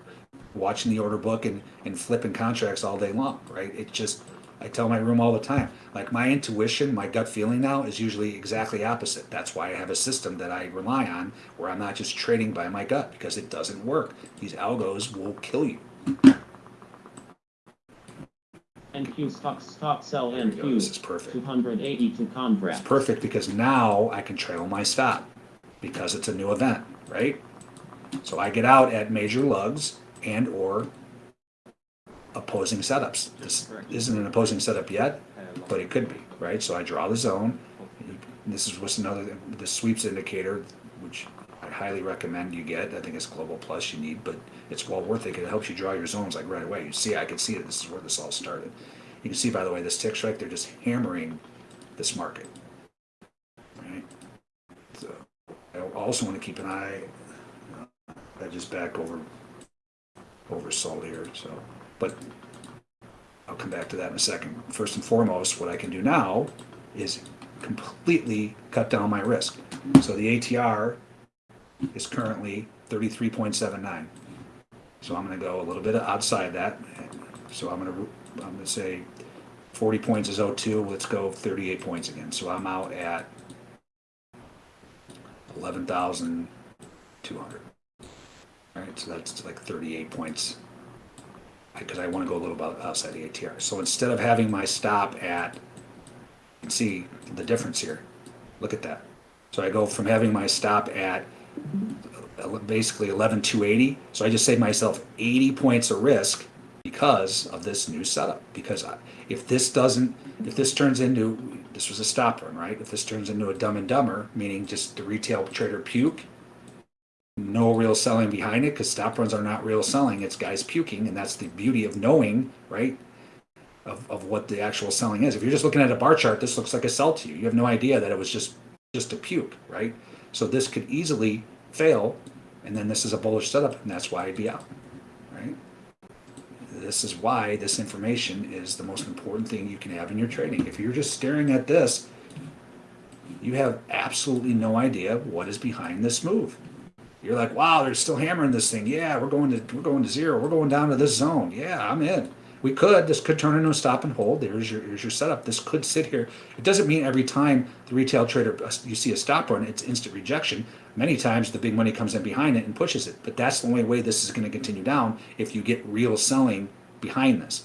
watching the order book and, and flipping contracts all day long, right? It just, I tell my room all the time, like my intuition, my gut feeling now is usually exactly opposite. That's why I have a system that I rely on where I'm not just trading by my gut because it doesn't work. These algos will kill you. NQ stock stock sell we. This is NQ perfect. 282 It's contracts. perfect because now I can trail my stop because it's a new event, right? So I get out at major lugs and or opposing setups. This isn't an opposing setup yet, but it could be, right? So I draw the zone. This is what's another the sweeps indicator, which I highly recommend you get. I think it's Global Plus you need, but it's well worth it. 'cause It helps you draw your zones like right away. You see, I can see it. This is where this all started. You can see, by the way, this tick strike. They're just hammering this market. Right. So I also want to keep an eye. Uh, I just back over over salt here. So, but I'll come back to that in a second. First and foremost, what I can do now is completely cut down my risk. So the ATR is currently 33.79. So I'm going to go a little bit outside that. So I'm going to I'm going to say 40 points is 02. Let's go 38 points again. So I'm out at 11,200. Right, so that's like 38 points. Because I want to go a little bit outside the ATR. So instead of having my stop at, see the difference here. Look at that. So I go from having my stop at ele- basically 11,280. So I just saved myself 80 points of risk because of this new setup. Because if this doesn't, if this turns into, this was a stop run, right? If this turns into a dumb and dumber, meaning just the retail trader puke, no real selling behind it because stop runs are not real selling. It's guys puking, and that's the beauty of knowing, right? Of, of what the actual selling is. If you're just looking at a bar chart, this looks like a sell to you. You have no idea that it was just just a puke, right? So this could easily fail, and then this is a bullish setup, and that's why I'd be out, right? This is why this information is the most important thing you can have in your trading. If you're just staring at this, you have absolutely no idea what is behind this move. You're like, wow, they're still hammering this thing. Yeah, we're going to we're going to zero. We're going down to this zone. Yeah, I'm in. We could. This could turn into a stop and hold. There's your here's your setup. This could sit here. It doesn't mean every time the retail trader you see a stop run, it's instant rejection. Many times the big money comes in behind it and pushes it. But that's the only way this is going to continue down if you get real selling behind this.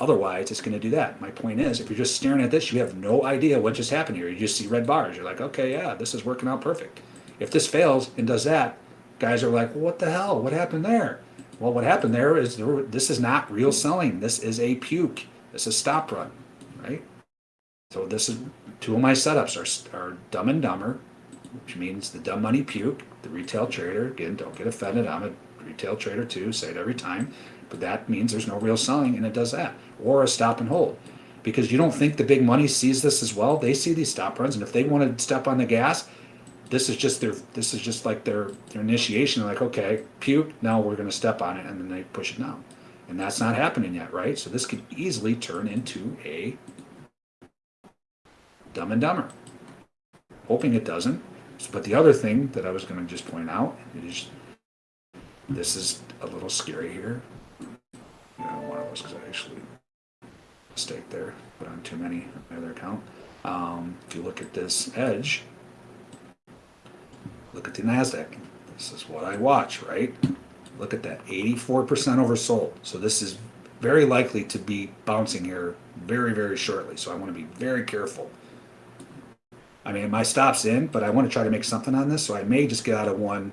Otherwise, it's going to do that. My point is, if you're just staring at this, you have no idea what just happened here. You just see red bars. You're like, okay, yeah, this is working out perfect. If this fails and does that, guys are like, what the hell? What happened there? Well, what happened there is there this is not real selling. This is a puke. This is stop run, right? So this is two of my setups are, are dumb and dumber, which means the dumb money puke, the retail trader. Again, don't get offended. I'm a retail trader too. Say it every time, but that means there's no real selling, and it does that. Or a stop and hold, because you don't think the big money sees this as well. They see these stop runs, and if they want to step on the gas, this is just their this is just like their their initiation. Like, okay, puke. Now we're going to step on it, and then they push it down, and that's not happening yet, right? So this could easily turn into a Dumb and Dumber. Hoping it doesn't. But the other thing that I was going to just point out is this is a little scary here. You know, one of those because I actually mistake there, put on too many on my other account. Um, if you look at this edge, look at the Nasdaq. This is what I watch, right? Look at that, 84% oversold. So this is very likely to be bouncing here very, very shortly. So I want to be very careful. I mean, my stop's in, but I want to try to make something on this, so I may just get out of one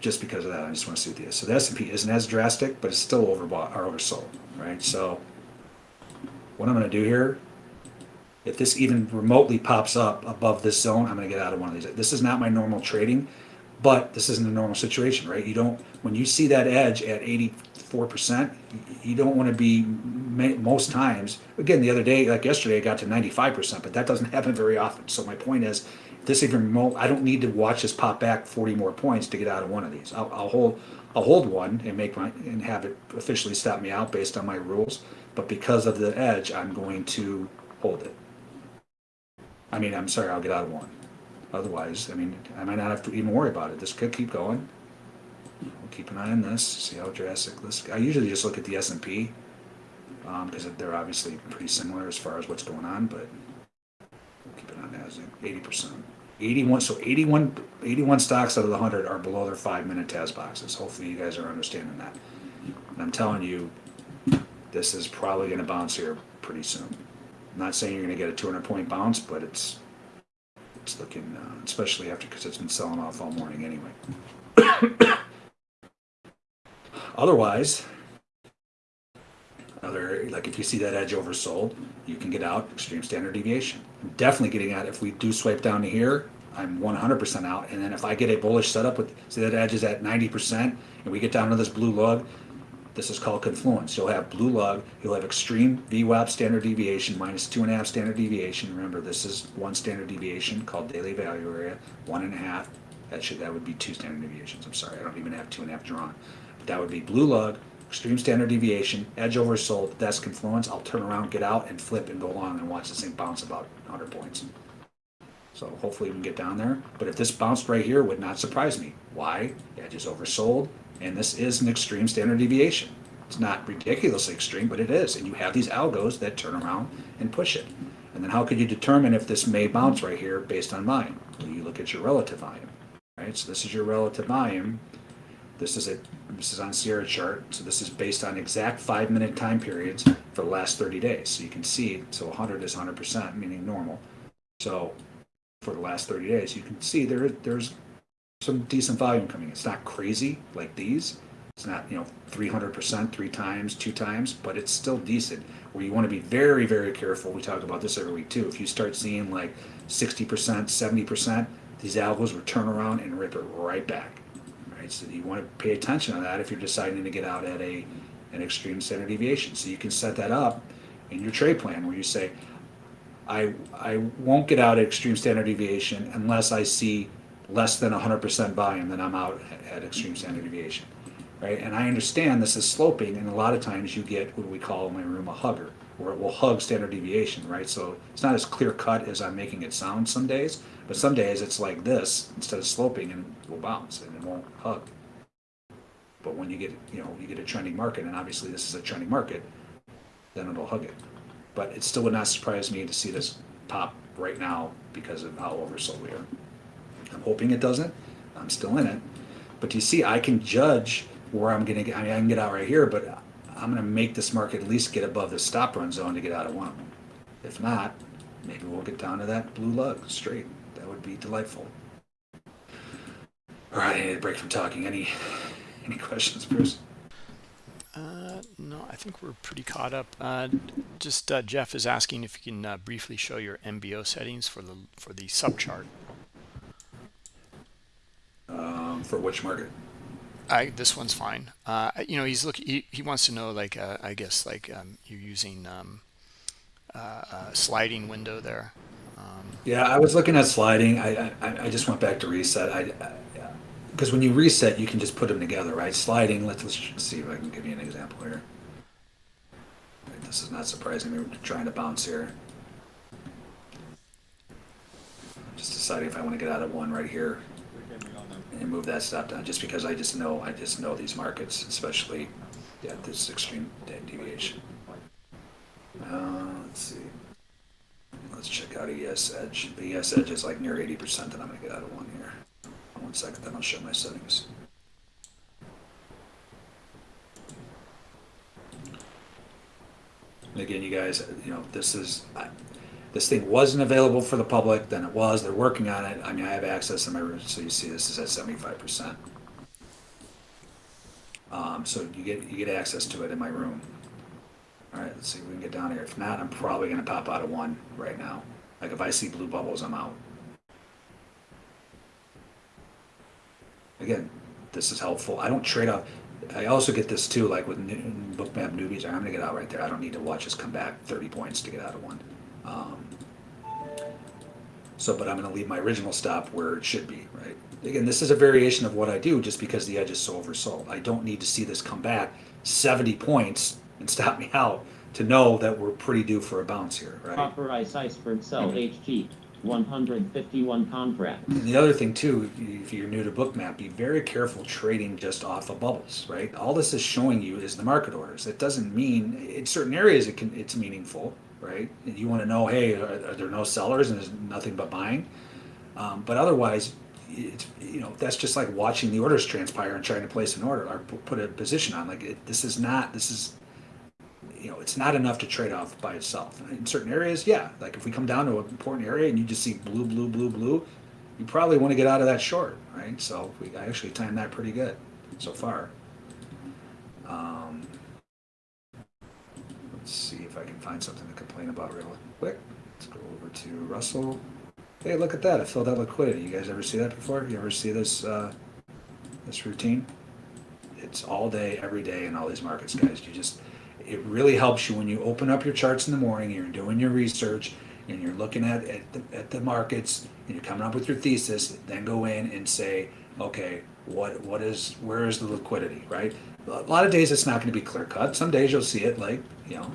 just because of that. I just want to see what the is. So the S&P isn't as drastic, but it's still overbought or oversold, right? So what I'm going to do here, if this even remotely pops up above this zone, I'm going to get out of one of these. This is not my normal trading, but this isn't a normal situation, right? You don't, when you see that edge at 84%, you don't want to be most times. Again, the other day, like yesterday, I got to 95%, but that doesn't *laughs* happen very often. So my point is, this even remote, I don't need to watch this pop back 40 more points to get out of one of these. I'll, I'll hold, I'll hold one and make my and have it officially stop me out based on my rules. But because of the edge, I'm going to hold it. I mean, I'm sorry, I'll get out of one. Otherwise, I mean, I might not have to even worry about it. This could keep going. We'll keep an eye on this, see how drastic this. I usually just look at the S and P um, because they're obviously pretty similar as far as what's going on, but we'll keep it on Nasdaq. Eighty percent, eighty-one. So 81, 81 stocks out of the hundred are below their five-minute TAS boxes. Hopefully, you guys are understanding that. And I'm telling you, this is probably going to bounce here pretty soon. I'm not saying you're going to get a 200 point bounce, but it's it's looking, uh, especially after because it's been selling off all morning anyway. *coughs* Otherwise, other like if you see that edge oversold, you can get out extreme standard deviation. I'm definitely getting out if we do swipe down to here. I'm 100% out, and then if I get a bullish setup with see that edge is at 90%, and we get down to this blue lug, this is called confluence. You'll have blue lug, you'll have extreme VWAP standard deviation minus two and a half standard deviation. Remember, this is one standard deviation called daily value area, one and a half. That should that would be two standard deviations. I'm sorry, I don't even have two and a half drawn. But that would be blue lug, extreme standard deviation, edge oversold, that's confluence. I'll turn around, get out, and flip and go along and watch this thing bounce about 100 points. So hopefully we can get down there. But if this bounced right here, would not surprise me. Why? Edge is oversold, and this is an extreme standard deviation. It's not ridiculously extreme, but it is. And you have these algos that turn around and push it. And then how could you determine if this may bounce right here based on volume? Well, you look at your relative volume, right? So this is your relative volume. This is it. This is on Sierra chart. So this is based on exact five minute time periods for the last 30 days. So you can see, so 100 is 100%, meaning normal. So for the last 30 days, you can see there there's some decent volume coming. It's not crazy like these. It's not, you know, 300% three times, two times, but it's still decent. Where you want to be very, very careful. We talk about this every week too. If you start seeing like 60%, 70%, these algos will turn around and rip it right back. Right? So you want to pay attention to that if you're deciding to get out at a an extreme standard deviation. So you can set that up in your trade plan where you say, I I won't get out at extreme standard deviation unless I see less than 100% volume, then I'm out at, extreme standard deviation, right? And I understand this is sloping, and a lot of times you get what we call in my room a hugger, where it will hug standard deviation, right? So it's not as clear cut as I'm making it sound some days, but some days it's like this instead of sloping and it will bounce and it won't hug. But when you get you know you get a trending market, and obviously this is a trending market, then it'll hug it. But it still would not surprise me to see this pop right now because of how oversold we are. I'm hoping it doesn't. I'm still in it. But you see, I can judge where I'm going to get. I mean, I can get out right here, but I'm going to make this market at least get above the stop run zone to get out of one of them. If not, maybe we'll get down to that blue lug straight. That would be delightful. All right, I need a break from talking. Any any questions, Bruce? Uh, no, I think we're pretty caught up. Uh, just uh, Jeff is asking if you can uh, briefly show your MBO settings for the for the subchart. Um, for which market? I this one's fine. Uh, you know, he's look. He, he wants to know like uh, I guess like um, you're using um, uh, a sliding window there. Um, Yeah, I was looking at sliding. I I, I just went back to reset. I because when you reset, you can just put them together, right? Sliding. Let's let's see if I can give you an example here. Right, this is not surprising. We're trying to bounce here. Just deciding if I want to get out of one right here and move that stop down, just because I just know I just know these markets, especially at this extreme deviation. Uh, let's see. Let's check out ES Edge. The ES Edge is like near 80%, and I'm going to get out of one here. One second, then I'll show my settings. Again, you guys, you know, this is, this thing wasn't available for the public, then it was, they're working on it. I mean, I have access to my room, so you see this is at 75%. Um, so you get, you get access to it in my room. All right, let's see if we can get down here. If not, I'm probably gonna pop out of one right now. Like if I see blue bubbles, I'm out. Again, this is helpful. I don't trade off. I also get this too, like with bookmap newbies. I'm gonna get out right there. I don't need to watch us come back 30 points to get out of one. Um, so, but I'm gonna leave my original stop where it should be, right? Again, this is a variation of what I do just because the edge is so oversold. I don't need to see this come back 70 points and *laughs* stop me out to know that we're pretty due for a bounce here, right? Copper ice iceberg sell mm-hmm. HG, 151 contract. And the other thing too, if you're new to Bookmap, be very careful trading just off of bubbles, right? All this is showing you is the market orders. It doesn't mean in certain areas it can it's meaningful, right? And you want to know, hey, are, are there no sellers and there's nothing but buying? Um, but otherwise, it's you know that's just like watching the orders transpire and trying to place an order or put a position on. Like it, this is not this is you know, it's not enough to trade off by itself. In certain areas, yeah. Like if we come down to an important area and you just see blue, blue, blue, blue, you probably want to get out of that short, right? So we I actually timed that pretty good so far. Um, let's see if I can find something complain about real quick. Let's go over to Russell. Hey, look at that! I filled out liquidity. You guys ever see that before? You ever see this uh, this routine? It's all day, every day in all these markets, guys. You just it really helps you when you open up your charts in the morning, you're doing your research, and you're looking at, at, the, at the markets, and you're coming up with your thesis, then go in and say, okay, what what is where is the liquidity, right? A lot of days it's not going to be clear cut. Some days you'll see it like, you know,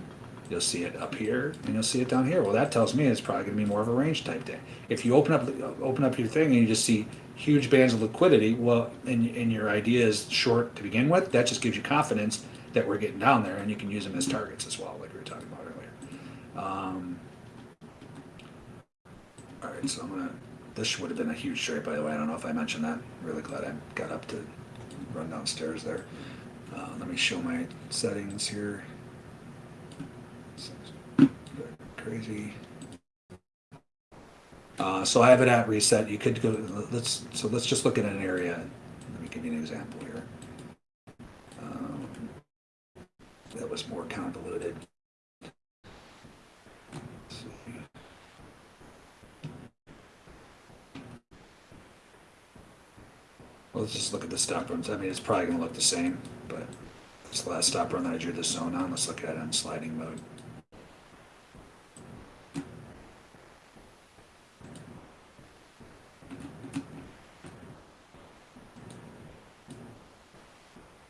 you'll see it up here and you'll see it down here. Well, that tells me it's probably going to be more of a range type day. If you open up open up your thing and you just see huge bands of liquidity, well, and, and your idea is short to begin with, that just gives you confidence that we're getting down there, and you can use them as targets as well, like we were talking about earlier. Um, all right, so I'm gonna. This would have been a huge trade, by the way. I don't know if I mentioned that. I'm Really glad I got up to run downstairs there. Uh, let me show my settings here. Crazy. Uh, so I have it at reset. You could go. Let's. So let's just look at an area. Let me give you an example here. Um, that was more convoluted. Let's. Well, let's just look at the stop runs. I mean, it's probably going to look the same, but the last stop run that I drew the zone on. Let's look at it in sliding mode.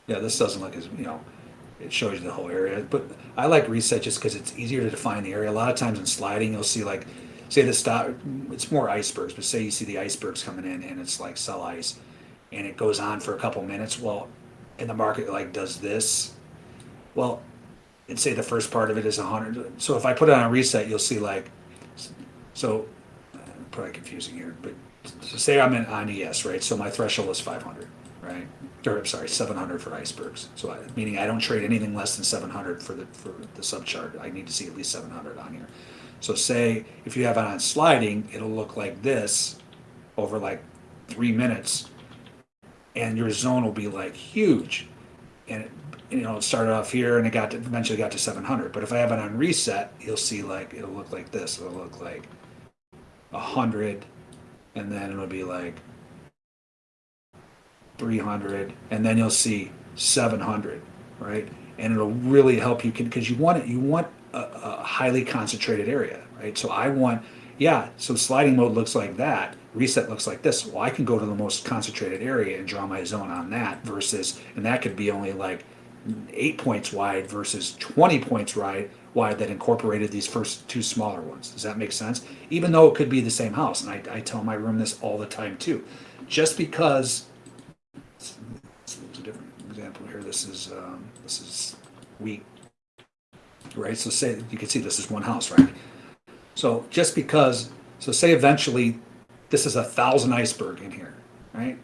Yeah, this doesn't look as, you know, it shows you the whole area. But I like reset just because it's easier to define the area. A lot of times in sliding, you'll see like, say the stop, it's more icebergs, but say you see the icebergs coming in and it's like sell ice and it goes on for a couple minutes. Well, in the market like does this, well, and say the first part of it is 100. So if I put it on a reset, you'll see like, so probably confusing here, but so say I'm in on ES, right? So my threshold is 500, right? Or I'm sorry, 700 for icebergs. So I, meaning I don't trade anything less than 700 for the for the subchart. I need to see at least 700 on here. So say if you have it on sliding, it'll look like this over like three minutes. and your zone will be like huge. And it, you know, it started off here and it got to, eventually got to 700. But if I have it on reset, you'll see like, it'll look like this. It'll look like a 100 and then it'll be like 300 and then you'll see 700 right? And it'll really help you because you want it you want a, a highly concentrated area right? So i want yeah so sliding mode looks like that reset looks like this. Well i can go to the most concentrated area and draw my zone on that versus and that could be only like eight points wide versus 20 points wide wide that incorporated these first two smaller ones. Does that make sense? Even though it could be the same house and i, I tell my room this all the time too. Just because it's a different example here. This is um, this is wheat right? So say you can see this is one house right? So just because so say eventually this is a thousand iceberg in here right?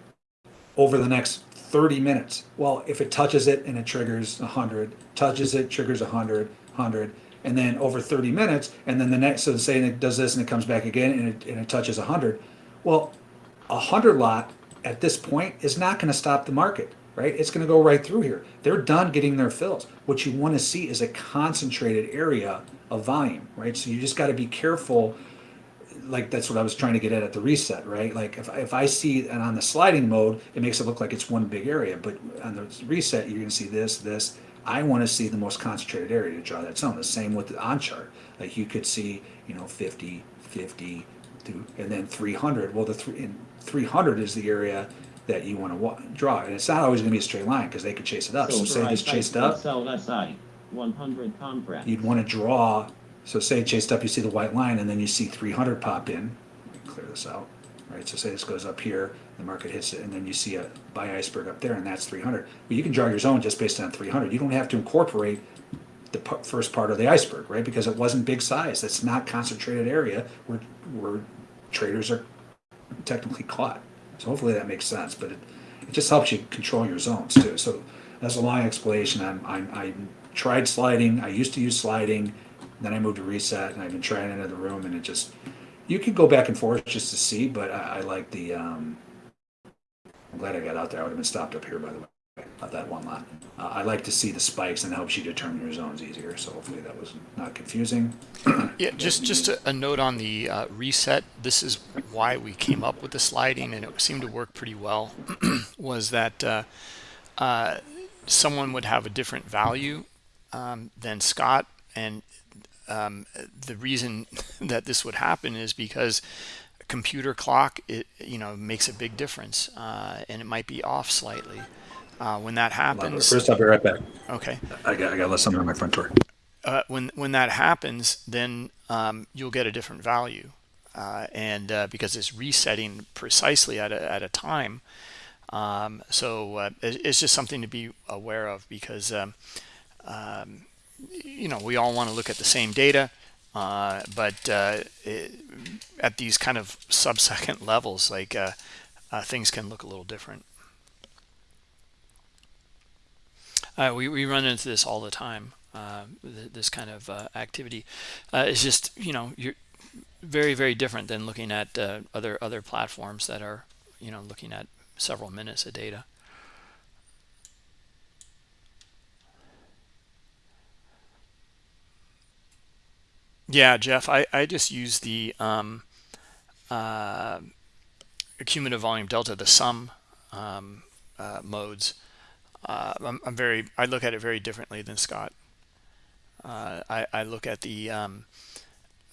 Over the next 30 minutes. Well if it touches it and it triggers a 100 touches it triggers 100 100 and then over 30 minutes and then the next so say it does this and it comes back again and it, and it touches 100 well a 100 lot at this point is not going to stop the market right it's going to go right through here they're done getting their fills what you want to see is a concentrated area of volume right so you just got to be careful like that's what I was trying to get at at the reset, right? Like if, if I see and on the sliding mode, it makes it look like it's one big area, but on the reset, you're gonna see this, this. I want to see the most concentrated area to draw that zone. The same with the on chart. Like you could see, you know, 50, 50, and then 300. Well, the three, 300 is the area that you want to draw, and it's not always going to be a straight line because they could chase it up. So, say this chased up. Sell SI, 100 contract. You'd want to draw so say it chased up, you see the white line, and then you see 300 pop in. Clear this out, right? So say this goes up here, the market hits it, and then you see a buy iceberg up there, and that's 300. Well, you can draw your zone just based on 300. You don't have to incorporate the first part of the iceberg, right? Because it wasn't big size. That's not concentrated area where where traders are technically caught. So hopefully that makes sense. But it, it just helps you control your zones too. So that's a long explanation. I'm, I'm I tried sliding. I used to use sliding then I moved to reset, and I've been trying into the room, and it just you could go back and forth just to see, but I, I like the. Um, I'm glad I got out there. I would have been stopped up here, by the way, not that one lot. Uh, I like to see the spikes, and it helps you determine your zones easier. So hopefully that was not confusing. *clears throat* yeah, just just a, a, note on the uh, reset. This is why we came up with the sliding, and it seemed to work pretty well. *clears throat* was that uh, uh, someone would have a different value um, than Scott, and um, the reason *laughs* that this would happen is because computer clock it you know makes a big difference uh, and it might be off slightly uh, when that happens first i'll be right back. Okay. I got i got to let on my front door. Uh, when when that happens then um, you'll get a different value uh, and uh, because it's resetting precisely at a, at a time. Um, so uh, it's just something to be aware of because um, um you know, we all want to look at the same data, uh, but uh, it, at these kind of sub-second *laughs* levels, like uh, uh things can look a little different. Uh, we, we run into this all the time, uh, this kind of activity. it's just, you know, you're very, very different than looking at other other platforms that are, you know, looking at several minutes of data. Yeah, Jeff, I, I just use the um, uh, cumulative volume delta, the sum um, uh, modes. Uh, I'm, I'm, very, I look at it very differently than Scott. Uh, I, I look at the, um,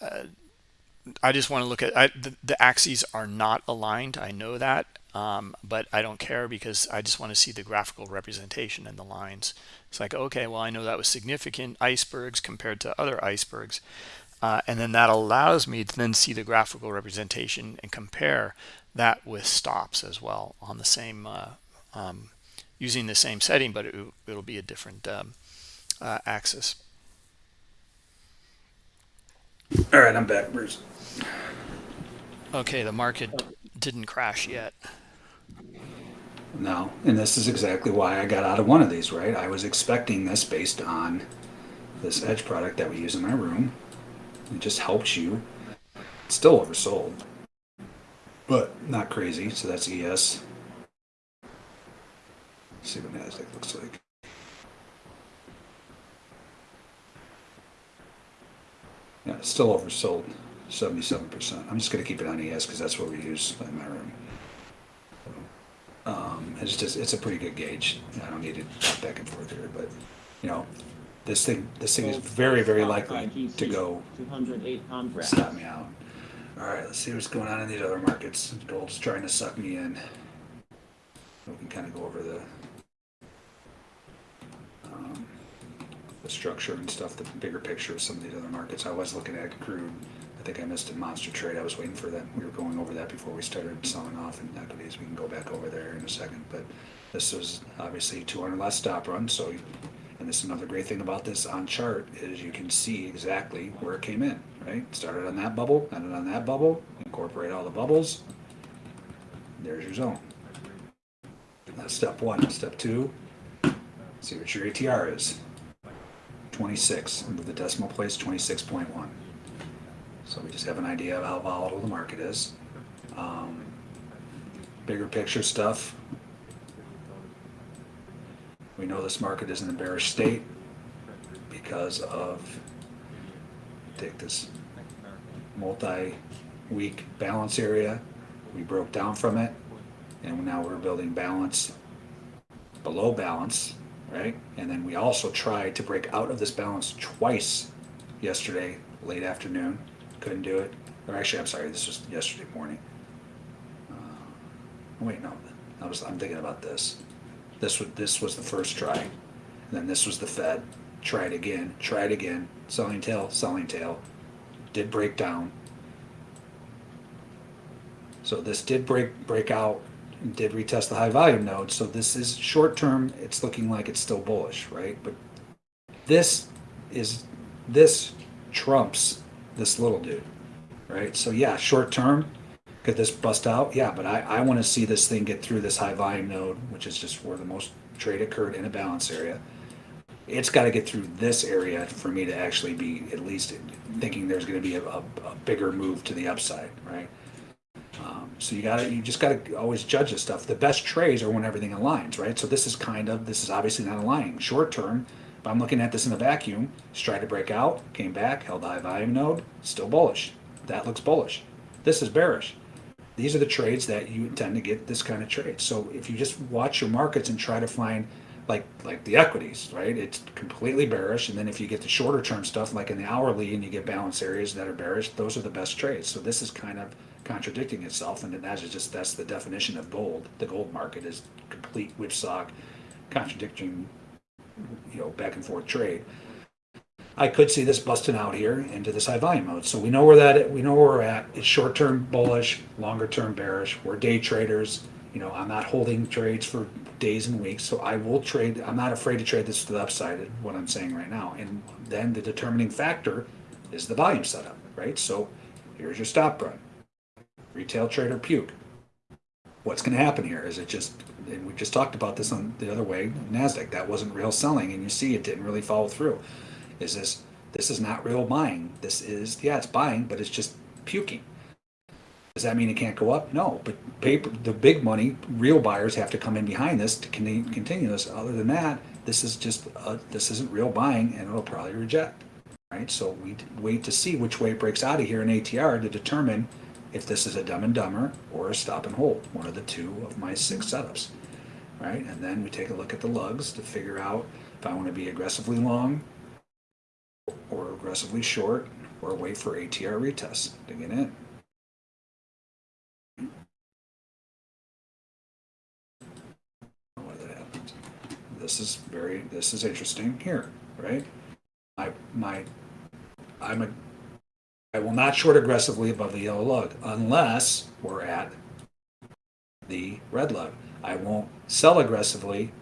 uh, I just want to look at, I, the, the axes are not aligned. I know that, um, but I don't care because I just want to see the graphical representation and the lines. It's like, okay, well, I know that was significant icebergs compared to other icebergs. Uh, and then that allows me to then see the graphical representation and compare that with stops as well on the same uh, um, using the same setting but it, will be a different um, uh, axis all right i'm back bruce okay the market didn't crash yet no and this is exactly why i got out of one of these right i was expecting this based on this edge product that we use in my room it just helps you. It's still oversold, but not crazy. So that's ES. See what Nasdaq looks like. Yeah, it's still oversold, seventy-seven percent. I'm just gonna keep it on ES because that's what we use in my room. Um, it's just, it's a pretty good gauge. I don't need to back and forth here, but, you know, this thing, this thing is very, very likely to go 208 contracts. stop me out. All right, let's see what's going on in these other markets. Gold's trying to suck me in. We can kind of go over the um, the structure and stuff, the bigger picture of some of these other markets. I was looking at crude. I think I missed a monster trade. I was waiting for that. We were going over that before we started selling off in equities. We can go back over there in a second. But this was obviously 200 less stop run. So, and this is another great thing about this on chart is you can see exactly where it came in. Right, started on that bubble, ended on that bubble. Incorporate all the bubbles. There's your zone. That's step one. Step two. See what your ATR is. 26. Move the decimal place 26.1. So we just have an idea of how volatile the market is. Um, bigger picture stuff. We know this market is in a bearish state because of take this multi-week balance area. We broke down from it, and now we're building balance below balance, right? And then we also tried to break out of this balance twice yesterday, late afternoon. Couldn't do it. Or actually, I'm sorry, this was yesterday morning. Uh, wait, no, I was, I'm thinking about this. This was, this was the first try. And then this was the Fed. Try it again, try it again. Selling tail, selling tail. Did break down. So this did break break out did retest the high volume node. So this is short term, it's looking like it's still bullish, right? But this is this trumps this little dude, right? So yeah, short term, could this bust out? Yeah, but I, I want to see this thing get through this high volume node, which is just where the most trade occurred in a balance area. It's got to get through this area for me to actually be at least thinking there's going to be a, a, a bigger move to the upside, right? Um, so you gotta, you just gotta always judge this stuff. The best trades are when everything aligns, right? So this is kind of, this is obviously not aligning. Short term, if I'm looking at this in a vacuum, tried to break out, came back, held high volume node, still bullish. That looks bullish. This is bearish. These are the trades that you tend to get this kind of trade. So if you just watch your markets and try to find like like the equities, right? It's completely bearish. And then if you get the shorter term stuff, like in the hourly, and you get balance areas that are bearish, those are the best trades. So this is kind of contradicting itself, and that's just that's the definition of gold. The gold market is complete whipsaw, contradicting, you know, back and forth trade. I could see this busting out here into this high volume node. So we know where that we know where we're at. It's short term bullish, longer term bearish. We're day traders. You know, I'm not holding trades for days and weeks, so I will trade. I'm not afraid to trade this to the upside. Is what I'm saying right now. And then the determining factor is the volume setup, right? So here's your stop run. Retail trader puke. What's going to happen here? Is it just? And we just talked about this on the other way, Nasdaq. That wasn't real selling, and you see it didn't really follow through. Is this? This is not real buying. This is yeah, it's buying, but it's just puking. Does that mean it can't go up? No, but paper, the big money, real buyers have to come in behind this to continue this. Other than that, this is just uh, this isn't real buying, and it'll probably reject. Right. So we wait to see which way it breaks out of here in ATR to determine if this is a dumb and dumber or a stop and hold, one of the two of my six setups. Right. And then we take a look at the lugs to figure out if I want to be aggressively long or aggressively short or wait for ATR retest to get in. This is very this is interesting here, right? My my I'm a I will not short aggressively above the yellow lug unless we're at the red lug. I won't sell aggressively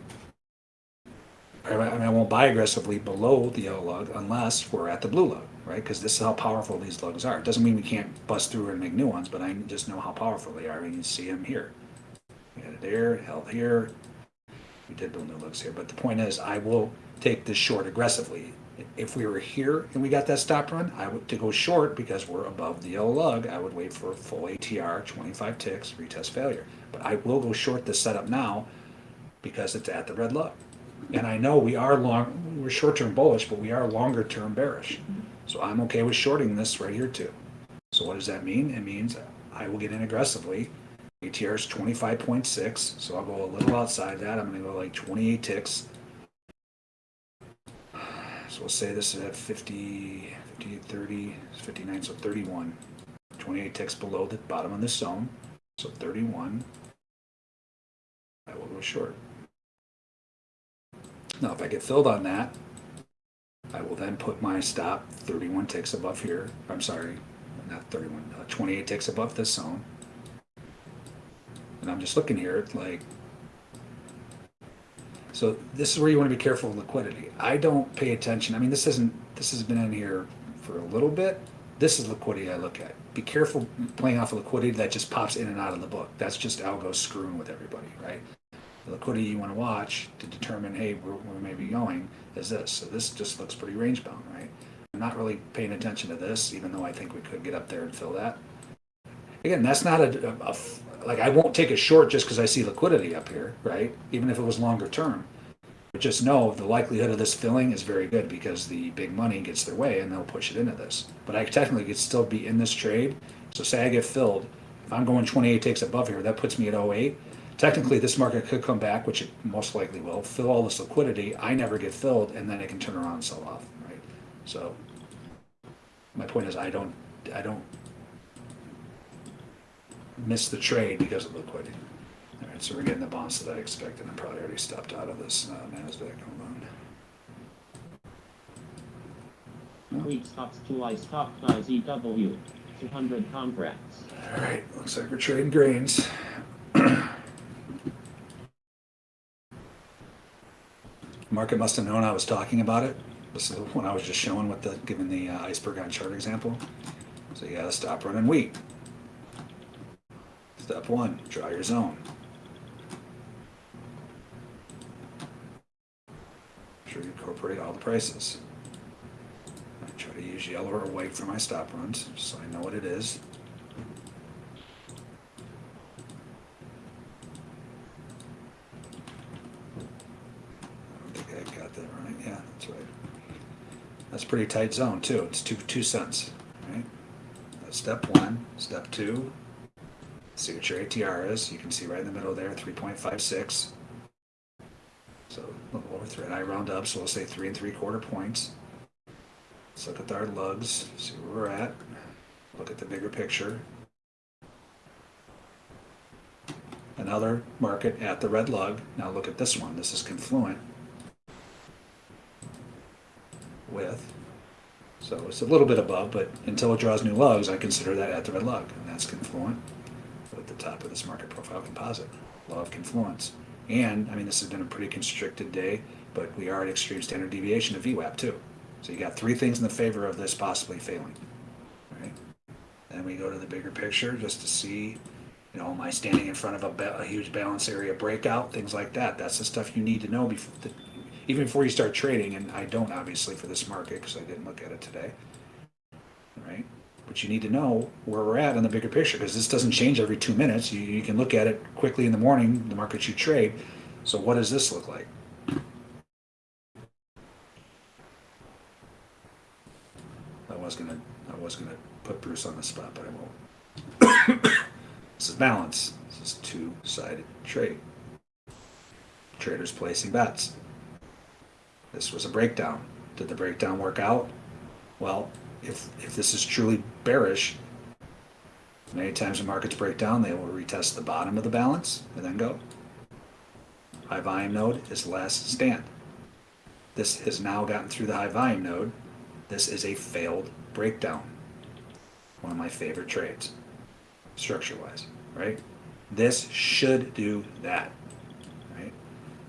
I mean, I won't buy aggressively below the yellow lug unless we're at the blue lug, right? Because this is how powerful these lugs are. It doesn't mean we can't bust through and make new ones, but I just know how powerful they are. And you see them here. We had it there, held here. We did build new lugs here, but the point is, I will take this short aggressively. If we were here and we got that stop run, I would to go short because we're above the yellow lug. I would wait for a full ATR, 25 ticks, retest failure. But I will go short this setup now because it's at the red lug. And I know we are long, we're short-term bullish, but we are longer-term bearish. So I'm okay with shorting this right here too. So what does that mean? It means I will get in aggressively. ATR is 25.6, so I'll go a little outside that. I'm gonna go like 28 ticks. So we'll say this is at 50, 58, 30, 59, so 31. 28 ticks below the bottom of this zone, so 31. I will go short. Now, if I get filled on that, I will then put my stop 31 ticks above here. I'm sorry, not 31, uh, 28 ticks above this zone. And I'm just looking here, like, so this is where you want to be careful of liquidity. I don't pay attention. I mean, this isn't, this has been in here for a little bit. This is liquidity I look at. Be careful playing off of liquidity that just pops in and out of the book. That's just algo screwing with everybody, right? The liquidity you want to watch to determine, hey, where we may be going is this. So this just looks pretty range bound, right? I'm not really paying attention to this, even though I think we could get up there and fill that. Again, that's not a, a- like I won't take a short just because I see liquidity up here, right? Even if it was longer term. But just know the likelihood of this filling is very good because the big money gets their way and they'll push it into this. But I technically could still be in this trade. So say I get filled, if I'm going 28 takes above here, that puts me at 08. Technically, this market could come back, which it most likely will, fill all this liquidity. I never get filled, and then it can turn around and sell off, right? So my point is, I don't, I don't miss the trade because of liquidity. All right, so we're getting the bounce that I expected. I'm probably already stepped out of this uh, Nasdaq. On. Weak stocks to I stop size EW. 200 contracts. All right, looks like we're trading grains. *coughs* Market must have known I was talking about it. This is the one I was just showing with the, giving the uh, iceberg on chart example. So you gotta stop running wheat. Step one, draw your zone. Make Sure you incorporate all the prices. I try to use yellow or white for my stop runs, so I know what it is. I think I got that right. Yeah, that's right. That's a pretty tight zone too. It's two two cents, right? That's step one. Step two. See what your ATR is. You can see right in the middle there, three point five six. So a little over three. And I round up, so we'll say three and three quarter points. Let's look at our lugs. See where we're at. Look at the bigger picture. Another market at the red lug. Now look at this one. This is confluent with. So it's a little bit above, but until it draws new lugs, I consider that at the red lug, and that's confluent the top of this market profile composite. Law of confluence. And, I mean, this has been a pretty constricted day, but we are at extreme standard deviation of VWAP too. So you got three things in the favor of this possibly failing. Then we go to the bigger picture just to see, you know, am I standing in front of a, a huge balance area breakout, things like that. That's the stuff you need to know before, the, even before you start trading. And I don't obviously for this market because I didn't look at it today. Right? But you need to know where we're at in the bigger picture because this doesn't change every two minutes. You, you can look at it quickly in the morning, the markets you trade. So what does this look like? I was gonna, I was gonna put Bruce on the spot, but I won't. *coughs* this is balance. This is two-sided trade. Traders placing bets. This was a breakdown. Did the breakdown work out? Well, if if this is truly bearish, many times the markets break down, they will retest the bottom of the balance and then go. High volume node is last stand. This has now gotten through the high volume node. This is a failed breakdown. One of my favorite trades, structure wise, right? This should do that, right?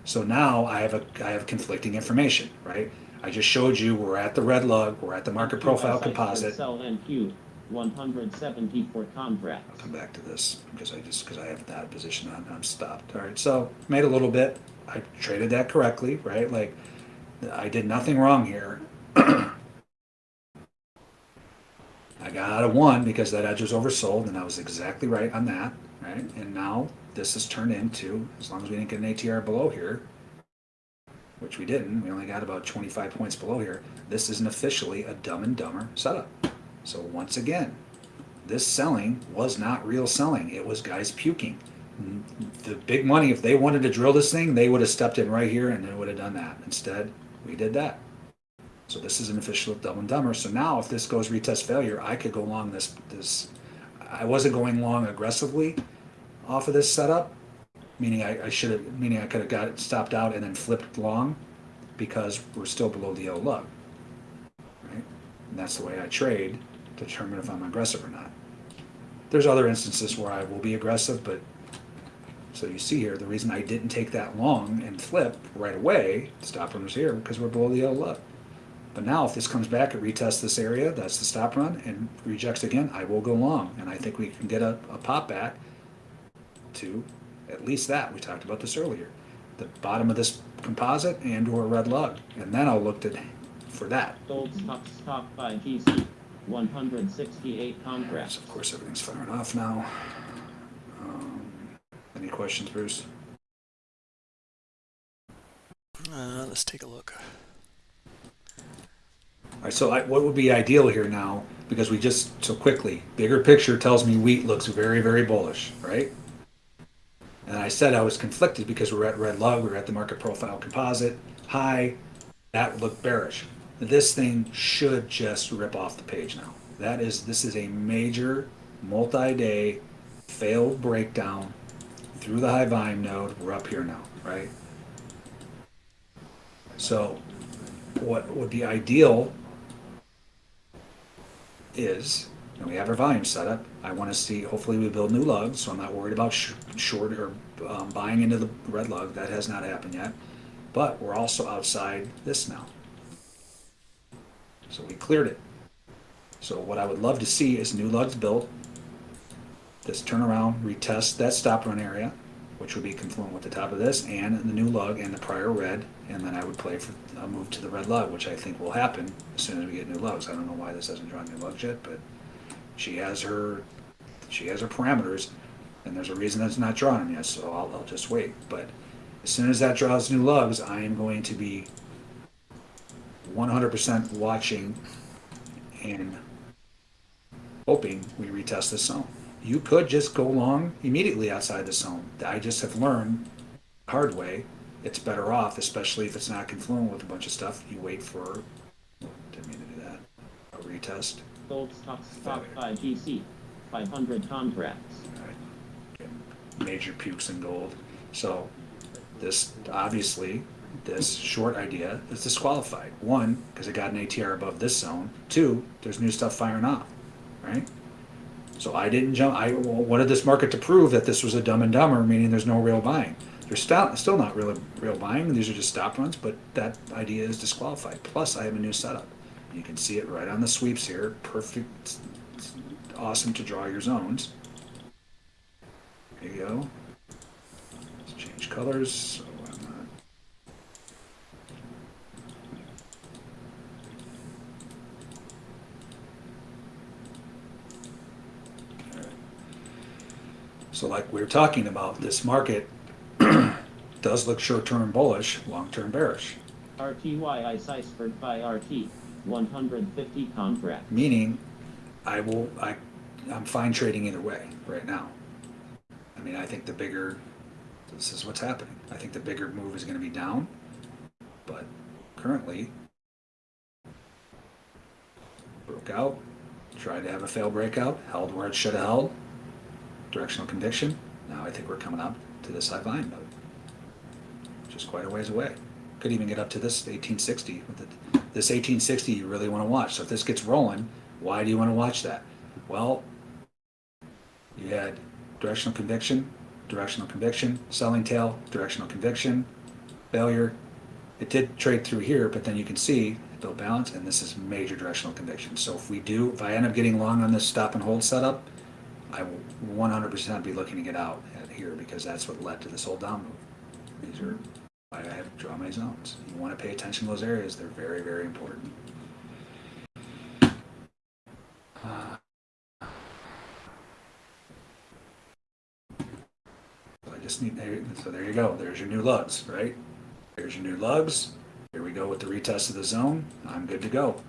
So now I have a I have conflicting information, right? I just showed you we're at the red lug, we're at the market profile composite. Sell NQ. 174 contracts. I'll come back to this because I just because I have that position on I'm stopped. All right, so made a little bit. I traded that correctly, right? Like I did nothing wrong here. *clears throat* I got out of one because that edge was oversold, and I was exactly right on that, right? And now this has turned into, as long as we didn't get an ATR below here, which we didn't, we only got about 25 points below here, this isn't officially a dumb and dumber setup. So once again, this selling was not real selling. It was guys puking. The big money, if they wanted to drill this thing, they would have stepped in right here and they would have done that. Instead, we did that. So this is an official dumb and dumber. So now if this goes retest failure, I could go long this, this, I wasn't going long aggressively off of this setup, meaning I, I should have, meaning I could have got it stopped out and then flipped long because we're still below the yellow lug. Right? And that's the way I trade to determine if I'm aggressive or not. There's other instances where I will be aggressive, but so you see here, the reason I didn't take that long and flip right away, stop run was here, because we're below the yellow lug. But now if this comes back, it retests this area, that's the stop run, and rejects again, I will go long. And I think we can get a, a pop back to at least that. We talked about this earlier. The bottom of this composite and or red lug. And then I'll look to, for that. Gold stock stock by GC. 168 So contracts. of course everything's firing off now. Um, any questions, Bruce? Uh, let's take a look. All right, so I, what would be ideal here now, because we just, so quickly, bigger picture tells me wheat looks very, very bullish, right? And I said I was conflicted because we're at red lug, we're at the market profile composite, high, that looked bearish. This thing should just rip off the page now. That is, this is a major multi-day failed breakdown through the high volume node. We're up here now, right? So what would be ideal is, and we have our volume set up, I want to see, hopefully we build new lugs, so I'm not worried about sh- short or um, buying into the red lug. That has not happened yet. But we're also outside this now. So we cleared it. So what I would love to see is new lugs built. This turnaround, retest that stop run area, which would be confluent with the top of this, and the new lug and the prior red, and then I would play for a move to the red lug, which I think will happen as soon as we get new lugs. I don't know why this hasn't drawn new lugs yet, but she has her she has her parameters, and there's a reason that's not drawn yet. So I'll, I'll just wait. But as soon as that draws new lugs, I am going to be 100% watching and hoping we retest this zone. You could just go long immediately outside the zone. I just have learned hard way. It's better off, especially if it's not confluent with a bunch of stuff. You wait for, didn't mean to do that, a retest. Gold stock stock by GC. 500 contracts. Major pukes in gold. So this, obviously, this short idea is disqualified. One, because it got an ATR above this zone. Two, there's new stuff firing off, right? So I didn't jump, I wanted this market to prove that this was a dumb and dumber, meaning there's no real buying. There's still, still not really real buying, these are just stop runs, but that idea is disqualified. Plus, I have a new setup. You can see it right on the sweeps here, perfect, awesome to draw your zones. There you go. Let's change colors, so I'm not. So like we were talking about, this market *clears throat* does look short-term bullish, long-term bearish. RTY Iceberg by RT. 150 contract. Meaning, I will, I, I'm fine trading either way right now. I mean, I think the bigger, this is what's happening. I think the bigger move is gonna be down, but currently broke out, tried to have a fail breakout, held where it should have held, directional conviction. Now I think we're coming up to this high volume node, which is quite a ways away. Could even get up to this 1860 with it. This 1860 you really want to watch. So if this gets rolling, why do you want to watch that? Well, you had directional conviction, directional conviction, selling tail, directional conviction, failure. It did trade through here, but then you can see it built balance, and this is major directional conviction. So if we do, if I end up getting long on this stop and hold setup, I will 100% be looking to get out here because that's what led to this whole down move. These are why I have draw my zones. You want to pay attention to those areas; they're very, very important. Uh, just need, so there you go, there's your new lugs, right? There's your new lugs, here we go with the retest of the zone, I'm good to go,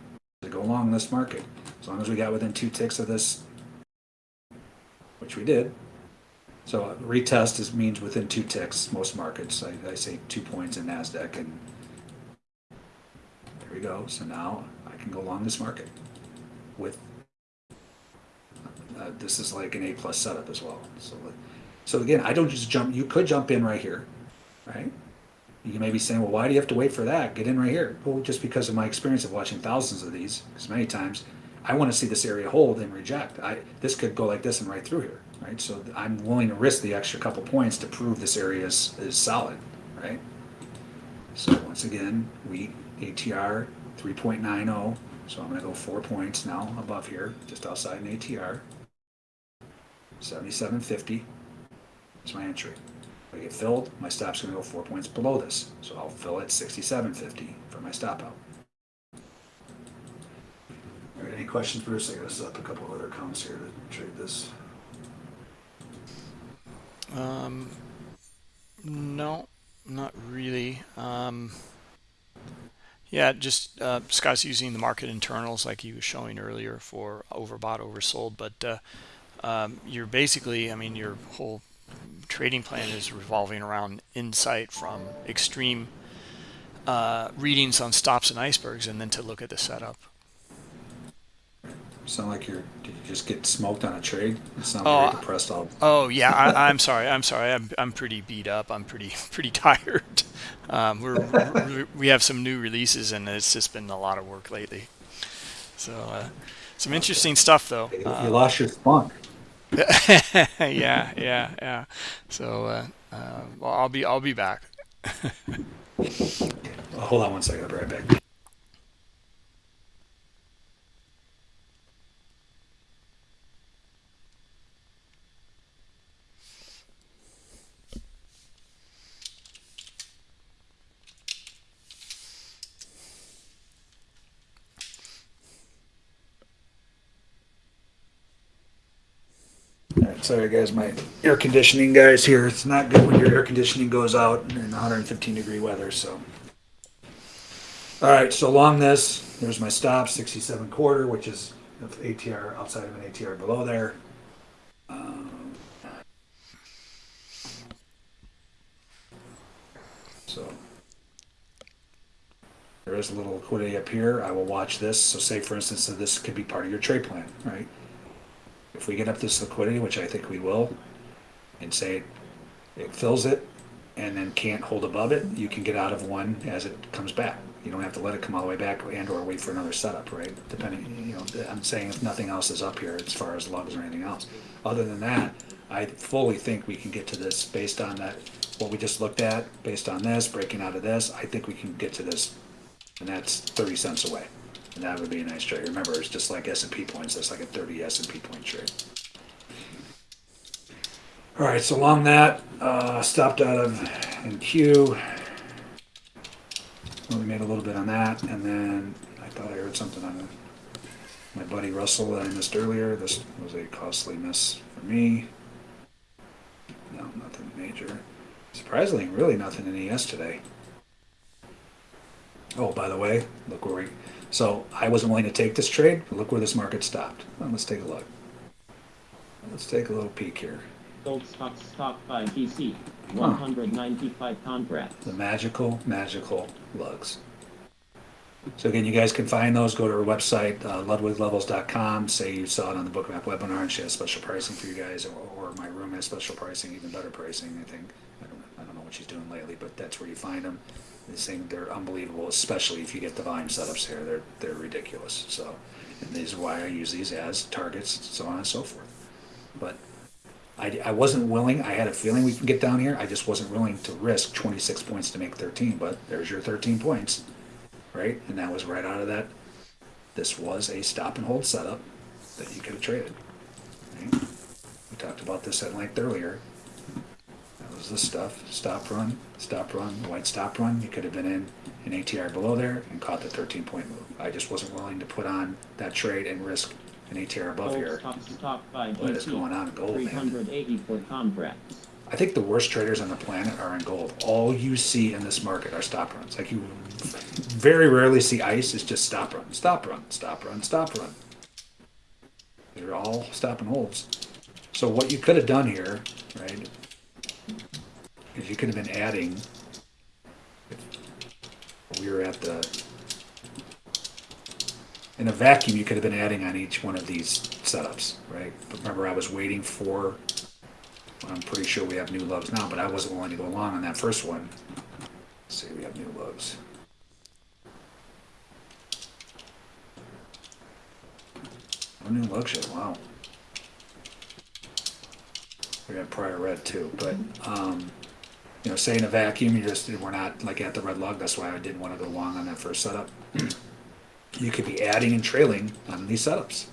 to go along this market. As long as we got within two ticks of this, which we did. So uh, retest is, means within two ticks, most markets, I, I say two points in NASDAQ and there we go, so now I can go along this market with uh, this is like an A plus setup as well. So, so again, I don't just jump. You could jump in right here, right? You may be saying, well, why do you have to wait for that? Get in right here. Well, just because of my experience of watching thousands of these, because many times I want to see this area hold and reject. I this could go like this and right through here, right? So I'm willing to risk the extra couple points to prove this area is, is solid, right? So once again, we ATR 3.90. So I'm going to go four points now above here, just outside an ATR. 7750 is my entry. If I get filled, my stop's going to go four points below this. So I'll fill at 6750 for my stop out. All right, any questions, Bruce? I got to set up a couple other accounts here to trade this. Um, no, not really. Um, yeah, just uh, Scott's using the market internals like he was showing earlier for overbought, oversold. But uh, um, you're basically, I mean, your whole trading plan is revolving around insight from extreme uh, readings on stops and icebergs, and then to look at the setup. Sound like you're, did you just get smoked on a trade? You sound Oh, very depressed all. Oh yeah, I, I'm sorry. I'm sorry. I'm I'm pretty beat up. I'm pretty *laughs* pretty tired. Um, we're, we have some new releases, and it's just been a lot of work lately. So uh, some interesting stuff though. You Uh, lost your spunk. *laughs* yeah, yeah, yeah. So uh, uh, well, I'll be I'll be back. *laughs* Hold on one second, I'll be right back. Sorry guys, my air conditioning guys here. It's not good when your air conditioning goes out in 115 degree weather, so. Alright, so along this, there's my stop, 67 quarter, which is ATR outside of an ATR below there. Um, So. There is a little liquidity up here. I will watch this. So say for instance that this could be part of your trade plan, right? If we get up this liquidity, which I think we will, and say it, fills it and then can't hold above it, you can get out of one as it comes back. You don't have to let it come all the way back and or wait for another setup, right? Depending, you know, I'm saying if nothing else is up here as far as lugs or anything else. Other than that, I fully think we can get to this based on that, what we just looked at, based on this, breaking out of this, I think we can get to this. And that's thirty cents away. And that would be a nice trade. Remember, it's just like S and P points, that's like a thirty S and P point trade. All right, so along that, uh, stopped out of NQ. We made a little bit on that, and then I thought I heard something on my buddy Russell that I missed earlier. This was a costly miss for me. No, nothing major. Surprisingly, really nothing in ES today. Oh, by the way, look where we. So I wasn't willing to take this trade. Look where this market stopped. Well, let's take a look. Let's take a little peek here. Gold stock stock by PC. 195 contracts. The magical, magical lugs. So again, you guys can find those. Go to our website, uh, ludwiglevels.com. Say you saw it on the Bookmap webinar and she has special pricing for you guys, or, or my room has special pricing, even better pricing, I think. I don't, I don't know what she's doing lately, but that's where you find them. They're saying they're unbelievable, especially if you get the volume setups here. They're they're ridiculous. So, and this is why I use these as targets, so on and so forth. But I, I wasn't willing, I had a feeling we can get down here, I just wasn't willing to risk twenty-six points to make thirteen, but there's your thirteen points, right? And that was right out of that, this was a stop and hold setup that you could have traded. right? We talked about this at length earlier. Was the stuff, stop run, stop run, white stop run, you could have been in an ATR below there and caught the thirteen point move. I just wasn't willing to put on that trade and risk an ATR above Gold here. stock by What is going on in gold, man? 384 contracts. I think the worst traders on the planet are in gold. All you see in this market are stop runs. Like you very rarely see ice. It's just stop run, stop run, stop run, stop run. They're all stop and holds. So what you could have done here, right, is you could have been adding. We were at the. In a vacuum, you could have been adding on each one of these setups, right? But remember, I was waiting for. I'm pretty sure we have new lugs now, but I wasn't willing to go along on that first one. Let's see, we have new lugs. Oh, new lug shit, wow. We had prior red too, but, um, you know, say in a vacuum, you just, we're not like at the red lug, that's why I didn't wanna go long on that first setup. *clears throat* You could be adding and trailing on these setups,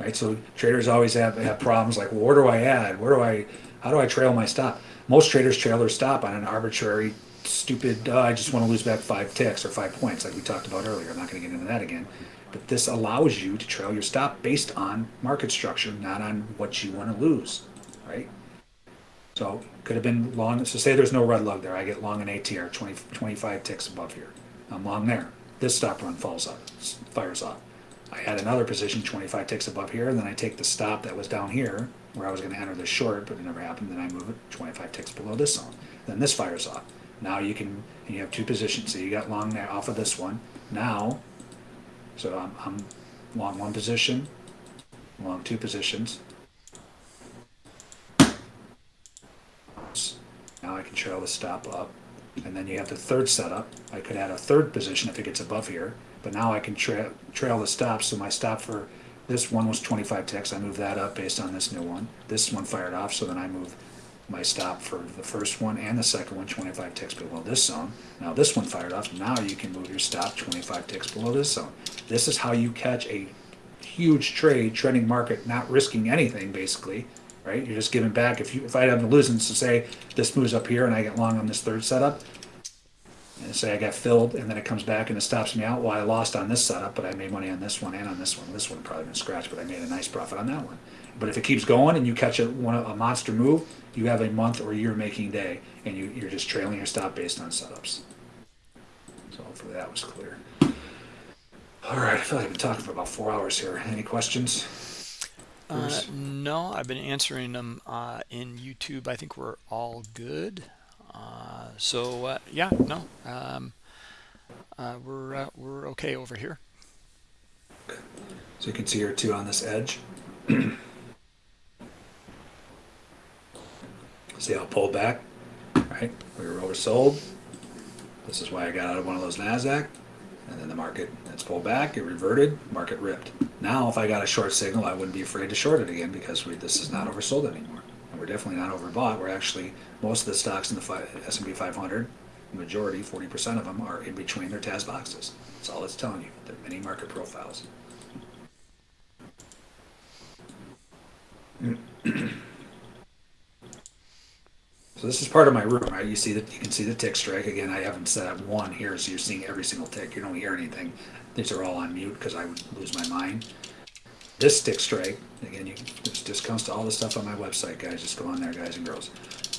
right? So traders always have, have problems like, well, where do I add? Where do I, how do I trail my stop? Most traders trail their stop on an arbitrary, stupid, uh, I just wanna lose back five ticks or five points, like we talked about earlier, I'm not gonna get into that again. But this allows you to trail your stop based on market structure, not on what you wanna lose, right? So could have been long. So say there's no red lug there. I get long in ATR, 20, 25 ticks above here. I'm long there. This stop run falls s- fires off. I add another position, 25 ticks above here, and then I take the stop that was down here where I was going to enter the short, but it never happened. Then I move it 25 ticks below this zone. Then this fires off. Now you can, you have two positions. So you got long there off of this one. Now, so I'm, I'm long one position, long two positions. Now I can trail the stop up. And then you have the third setup. I could add a third position if it gets above here. But now I can trail, trail the stop. So my stop for this one was 25 ticks. I move that up based on this new one. This one fired off. So then I move my stop for the first one and the second one 25 ticks below this zone. Now this one fired off. Now you can move your stop 25 ticks below this zone. This is how you catch a huge trade, trending market, not risking anything basically, right? You're just giving back. If you if I have the losing, so say this moves up here and I get long on this third setup, and say I got filled and then it comes back and it stops me out. Well, I lost on this setup, but I made money on this one and on this one. This one probably been scratched, but I made a nice profit on that one. But if it keeps going and you catch a one a monster move, you have a month or year making day, and you you're just trailing your stop based on setups. So hopefully that was clear. All right, I feel like I've been talking for about four hours here. Any questions? Uh, no, I've been answering them uh, in YouTube. I think we're all good. Uh, so uh, yeah, no, um, uh, we're uh, we're okay over here. So you can see here too on this edge. *clears throat* see how it pulled back, right? We were oversold. This is why I got out of one of those Nasdaq, and then the market it's pulled back. It reverted. Market ripped. Now, if I got a short signal, I wouldn't be afraid to short it again because we, this is not oversold anymore, and we're definitely not overbought. We're actually most of the stocks in the S&P 500, the majority, 40% of them, are in between their TAS boxes. That's all it's telling you. They're many market profiles. *clears throat* So this is part of my room, right? You see that you can see the tick strike again. I haven't set up one here, so you're seeing every single tick. You don't hear anything. These are all on mute because I would lose my mind. This tick strike again. You, there's discounts to all the stuff on my website, guys. Just go on there, guys and girls.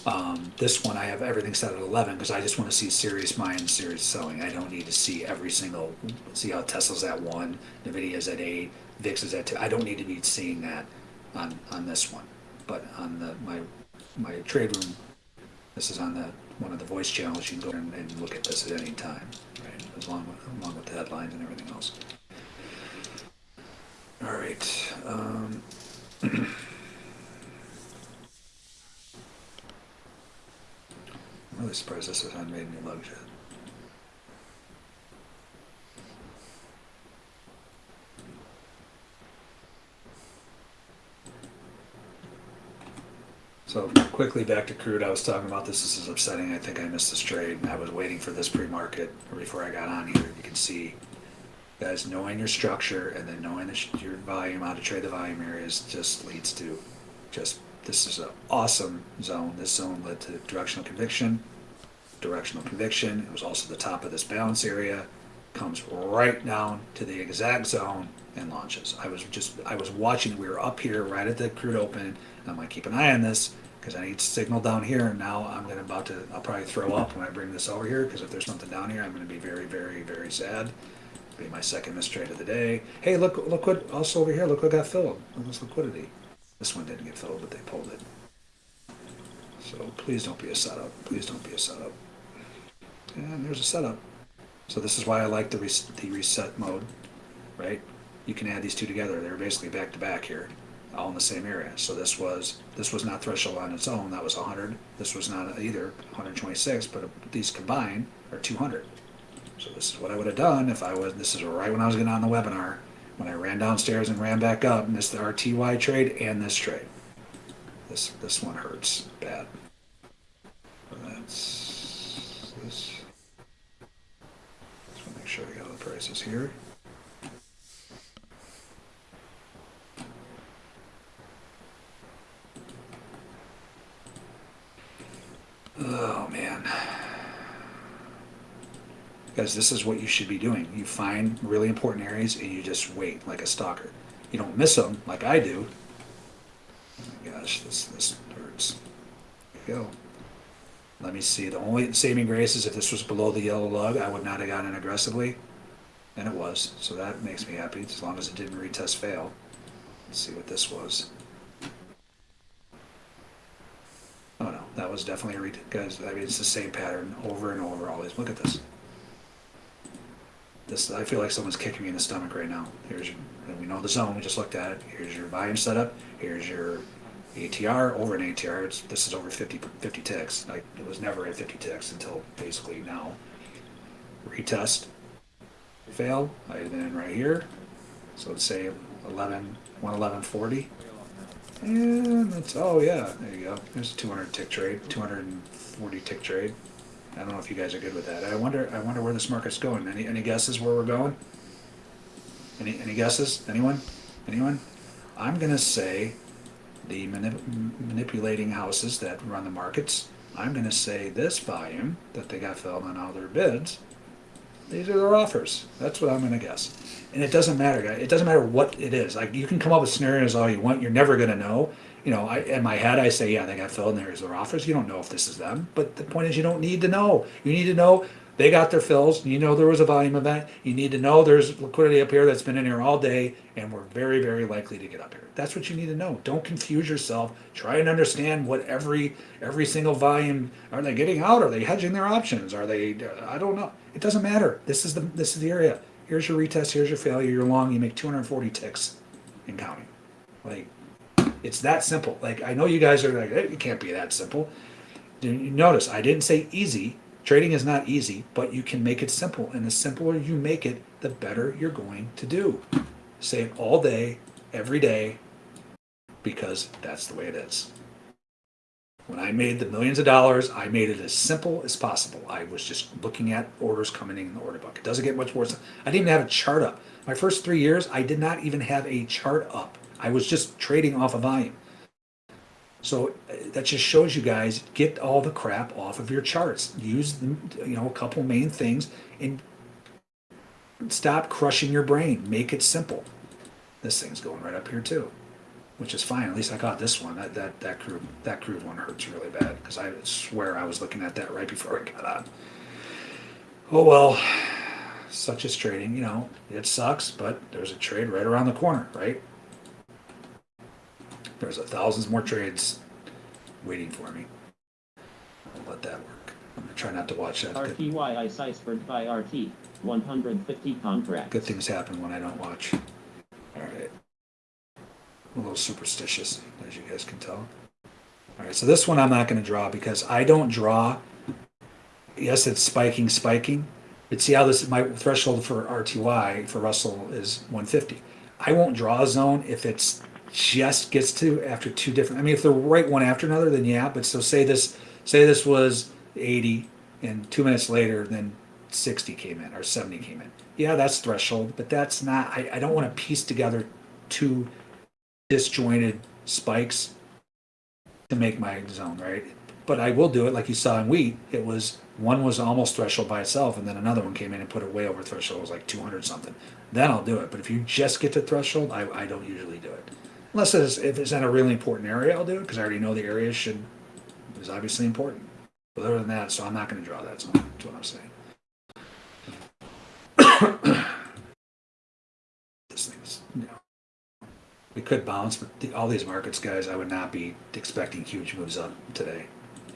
Um, this one I have everything set at 11 because I just want to see serious buying, serious selling. I don't need to see every single see how Tesla's at one, Nvidia's at eight, VIX is at two. I don't need to be seeing that on on this one, but on the my my trade room this is on the, one of the voice channels, you can go and, and look at this at any time, right, as long with, along with the headlines and everything else. All right, um. *clears throat* I'm really surprised this hasn't made any lugs So quickly back to crude, I was talking about this, this is upsetting, I think I missed this trade, I was waiting for this pre-market, before I got on here, you can see, guys, knowing your structure and then knowing the your volume, how to trade the volume areas, just leads to, just, this is an awesome zone, this zone led to directional conviction, directional conviction, it was also the top of this balance area, comes right down to the exact zone and launches. I was just, I was watching, we were up here right at the crude open, I'm like, keep an eye on this, because I need signal down here, and now I'm gonna about to, I'll probably throw up when I bring this over here, because if there's something down here, I'm gonna be very, very, very sad. Be my second missed trade of the day. Hey, look, look what, also over here, look what got filled, look this liquidity. This one didn't get filled, but they pulled it. So please don't be a setup, please don't be a setup. And there's a setup. So this is why I like the res- the reset mode, right? You can add these two together, they're basically back to back here all in the same area. So this was, this was not threshold on its own, that was hundred. This was not either hundred twenty-six, but these combined are two hundred. So this is what I would have done if I was, this is right when I was getting on the webinar, when I ran downstairs and ran back up, this the RTY trade and this trade. This, this one hurts bad. That's this. Wanna make sure I got all the prices here. Oh man. Guys, this is what you should be doing. You find really important areas and you just wait like a stalker. You don't miss them like I do. Oh my gosh, this this hurts. Go. Let me see. The only saving grace is if this was below the yellow lug, I would not have gotten in aggressively. And it was. So that makes me happy as long as it didn't retest fail. Let's see what this was. Oh no, that was definitely a re guys. I mean, it's the same pattern over and over. Always look at this. This I feel like someone's kicking me in the stomach right now. Here's your, we know the zone. We just looked at it. Here's your volume setup. Here's your ATR over an ATR. It's, this is over 50, 50 ticks. Like it was never at 50 ticks until basically now. Retest. Fail. I in right here. So let's say 11, 111.40. And that's, oh yeah, there you go. There's a 200 tick trade, 240 tick trade. I don't know if you guys are good with that. I wonder, I wonder where this market's going. Any, any guesses where we're going? Any, any guesses? Anyone? Anyone? I'm gonna say the manip- manipulating houses that run the markets. I'm gonna say this volume that they got filled on all their bids. These are their offers. That's what I'm gonna guess. And it doesn't matter. It doesn't matter what it is. Like you can come up with scenarios all you want. You're never gonna know. You know, I, in my head, I say, yeah, they got filled, and there's their offers. You don't know if this is them. But the point is, you don't need to know. You need to know they got their fills. You know there was a volume event. You need to know there's liquidity up here that's been in here all day, and we're very, very likely to get up here. That's what you need to know. Don't confuse yourself. Try and understand what every every single volume are they getting out? Are they hedging their options? Are they? Uh, I don't know. It doesn't matter. This is the this is the area. Here's your retest. Here's your failure. You're long. You make 240 ticks and counting. Like it's that simple. Like I know you guys are like "Eh, it can't be that simple. You notice I didn't say easy. Trading is not easy, but you can make it simple. And the simpler you make it, the better you're going to do. Say it all day, every day, because that's the way it is. When I made the millions of dollars, I made it as simple as possible. I was just looking at orders coming in the order book. It doesn't get much worse. I didn't even have a chart up. My first three years, I did not even have a chart up. I was just trading off a volume. So uh, that just shows you guys get all the crap off of your charts. Use you know a couple main things and stop crushing your brain. Make it simple. This thing's going right up here too, which is fine. At least I got this one. That that that crude that crude one hurts really bad because I swear I was looking at that right before I got on. Oh well, such is trading. You know it sucks, but there's a trade right around the corner, right? There's a thousands more trades waiting for me. I'll let that work. I'm gonna try not to watch that. Good, RTY Iceberg by RT. 150 contracts. good things happen when I don't watch. All right. I'm a little superstitious, as you guys can tell. All right, so this one I'm not going to draw because I don't draw. Yes, it's spiking, spiking. But see how this my threshold for RTY for Russell is 150. I won't draw a zone if it's just gets to after two different. I mean, if they're right one after another, then yeah. But so say this, say this was 80, and two minutes later, then 60 came in or 70 came in. Yeah, that's threshold, but that's not. I, I don't want to piece together two disjointed spikes to make my zone right. But I will do it like you saw in wheat. It was one was almost threshold by itself, and then another one came in and put it way over threshold. It was like 200 something. Then I'll do it. But if you just get to threshold, I, I don't usually do it. Unless it's, if it's in a really important area, I'll do it because I already know the area should is obviously important. But other than that, so I'm not going to draw that zone. That's what I'm saying. this thing's, you know, we could bounce, but the, all these markets, guys, I would not be expecting huge moves up today.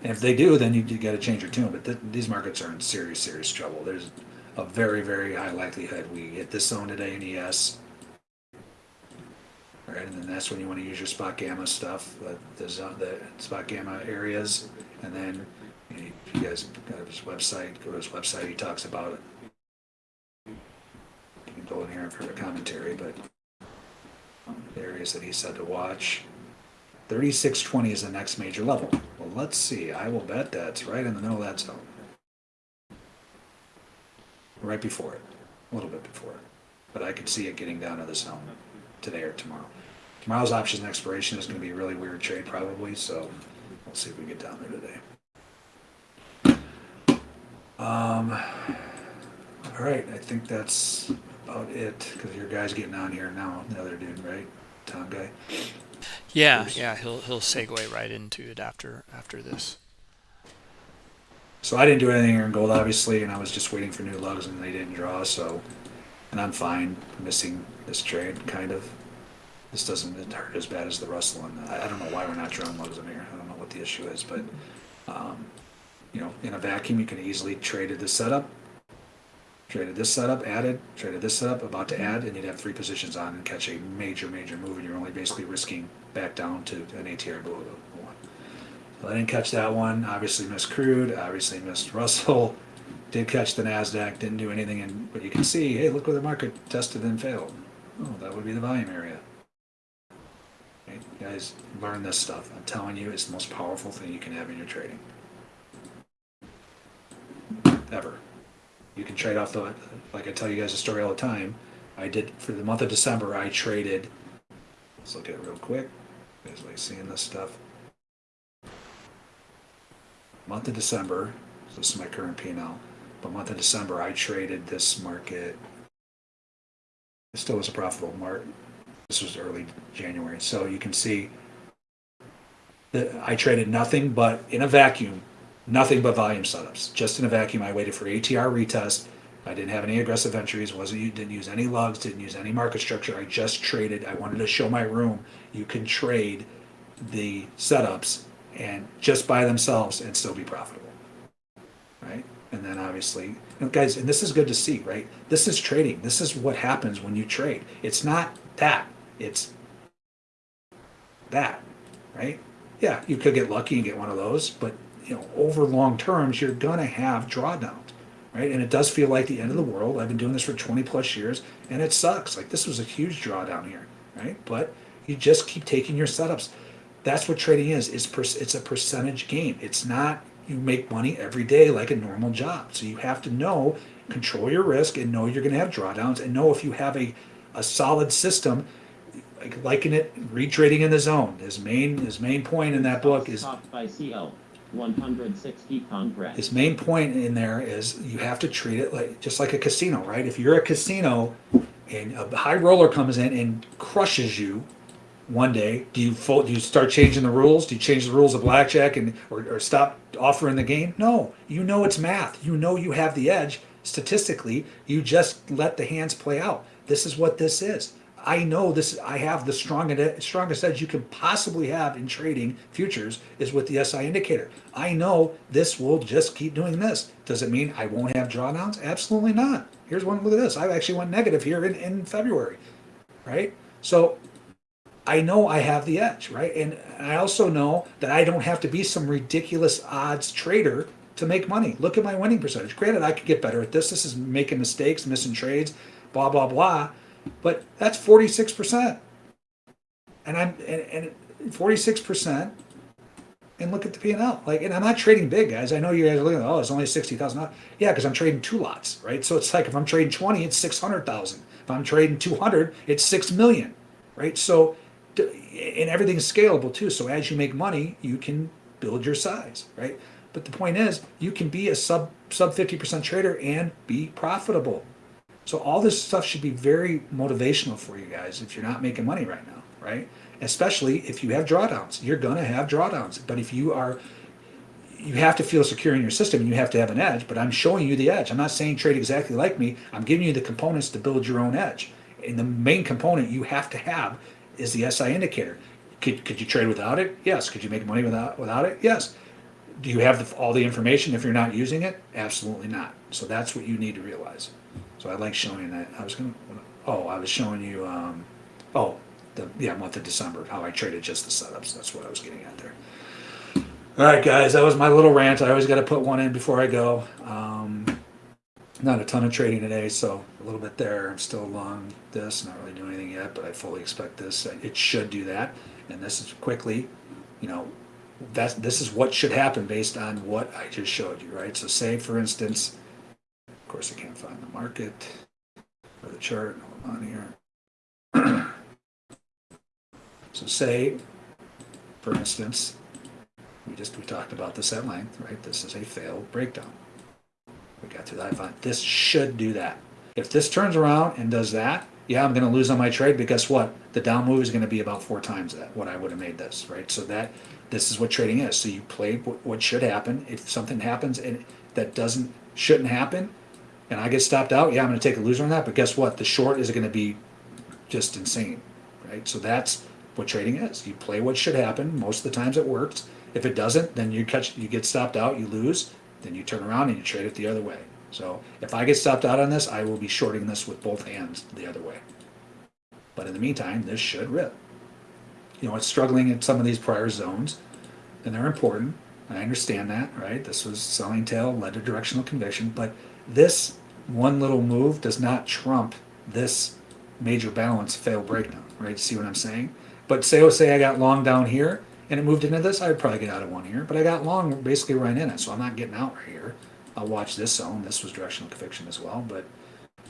And if they do, then you, you got to change your tune. But th- these markets are in serious, serious trouble. There's a very, very high likelihood we hit this zone today in ES. Right, and then that's when you want to use your spot gamma stuff, uh, the zone, the spot gamma areas, and then you, know, you guys got his website. Go to his website. He talks about it. You can go in here and for the commentary, but areas that he said to watch. 3620 is the next major level. Well, let's see. I will bet that's right in the middle of that zone. Right before it. A little bit before it. But I could see it getting down to the zone today or tomorrow. Tomorrow's option expiration is going to be a really weird trade, probably, so we'll see if we get down there today. Um, all right, I think that's about it because your guy's getting on here now. The other dude, right? Tom guy. Yeah, yeah, he'll he'll segue right into it after after this. So I didn't do anything here in gold, obviously, and I was just waiting for new lugs, and they didn't draw. So, and I'm fine missing this trade, kind of. This doesn't hurt as bad as the Russell one. I, I don't know why we're not drawing lugs in here. I don't know what the issue is, but um, you know, in a vacuum, you can easily trade this setup, traded this setup, added, traded this setup, about to add, and you'd have three positions on and catch a major, major move, and you're only basically risking back down to an ATR below the one. So I didn't catch that one. Obviously missed crude. Obviously missed *laughs* Russell. Did catch the Nasdaq. Didn't do anything. And but you can see, hey, look where the market tested and failed. Oh, that would be the volume area. Okay, you guys, learn this stuff. I'm telling you, it's the most powerful thing you can have in your trading. Ever. You can trade off the, like I tell you guys a story all the time. I did for the month of December. I traded. Let's look at it real quick. You guys like seeing this stuff? Month of December. So this is my current P&L. But month of December, I traded this market. It still was a profitable market. This was early January, so you can see that I traded nothing but in a vacuum, nothing but volume setups. Just in a vacuum, I waited for ATR retest. I didn't have any aggressive entries. wasn't you didn't use any lugs. Didn't use any market structure. I just traded. I wanted to show my room. You can trade the setups and just by themselves and still be profitable, right? And then obviously, know, guys, and this is good to see, right? This is trading. This is what happens when you trade. It's not that. It's that, right? Yeah, you could get lucky and get one of those, but you know, over long terms, you're gonna have drawdowns, right? And it does feel like the end of the world. I've been doing this for 20 plus years, and it sucks. Like this was a huge drawdown here, right? But you just keep taking your setups. That's what trading is. It's per, it's a percentage game. It's not you make money every day like a normal job. So you have to know, control your risk, and know you're going to have drawdowns, and know if you have a a solid system like liken it retrading in the zone. His main his main point in that book is by CO, 160 contract. his main point in there is you have to treat it like just like a casino, right? If you're a casino and a high roller comes in and crushes you one day, do you full, do you start changing the rules? Do you change the rules of blackjack and or, or stop offering the game? No, you know it's math. You know you have the edge statistically. You just let the hands play out. This is what this is. I know this. I have the strongest strongest edge you can possibly have in trading futures is with the SI indicator. I know this will just keep doing this. Does it mean I won't have drawdowns? Absolutely not. Here's one. Look at this. I actually went negative here in, in February, right? So I know I have the edge, right? And I also know that I don't have to be some ridiculous odds trader to make money. Look at my winning percentage. Granted, I could get better at this. This is making mistakes, missing trades, blah blah blah. But that's forty six percent, and I'm and six percent. And look at the P and L. Like, and I'm not trading big, guys. I know you guys are looking. Oh, it's only sixty thousand. Yeah, because I'm trading two lots, right? So it's like if I'm trading twenty, it's six hundred thousand. If I'm trading two hundred, it's six million, right? So, and everything's scalable too. So as you make money, you can build your size, right? But the point is, you can be a sub sub fifty percent trader and be profitable. So all this stuff should be very motivational for you guys if you're not making money right now. right? Especially if you have drawdowns. You're gonna have drawdowns. But if you are you have to feel secure in your system and you have to have an edge, but I'm showing you the edge. I'm not saying trade exactly like me. I'm giving you the components to build your own edge. And the main component you have to have is the SI indicator. Could, could you trade without it? Yes. Could you make money without without it? Yes. Do you have the, all the information if you're not using it? Absolutely not. So that's what you need to realize. So I like showing that. I was gonna. Oh, I was showing you. Um, oh, the yeah month of December how I traded just the setups. That's what I was getting at there. All right, guys, that was my little rant. I always got to put one in before I go. Um, not a ton of trading today, so a little bit there. I'm still long this, not really doing anything yet, but I fully expect this. It should do that, and this is quickly, you know, that's this is what should happen based on what I just showed you, right? So, say for instance, of course, I can't find the market or the chart. On here. *clears throat* so, say for instance, we just we talked about this at length, right? This is a failed breakdown. We got through that fine. This should do that. If this turns around and does that, yeah, I'm going to lose on my trade. But guess what? The down move is going to be about four times that what I would have made this, right? So that this is what trading is. So you play what should happen. If something happens and that doesn't shouldn't happen, and I get stopped out, yeah, I'm going to take a loser on that. But guess what? The short is going to be just insane, right? So that's what trading is. You play what should happen. Most of the times it works. If it doesn't, then you catch, you get stopped out, you lose, then you turn around and you trade it the other way. So if I get stopped out on this, I will be shorting this with both hands the other way. But in the meantime, this should rip. You know, it's struggling in some of these prior zones, and they're important. I understand that, right? This was selling tail, led to directional conviction, but this one little move does not trump this major balance fail breakdown, right? See what I'm saying? But say, oh, say I got long down here, and it moved into this, I'd probably get out of one here. But I got long basically right in it, so I'm not getting out right here. I'll watch this zone. This was directional conviction as well, but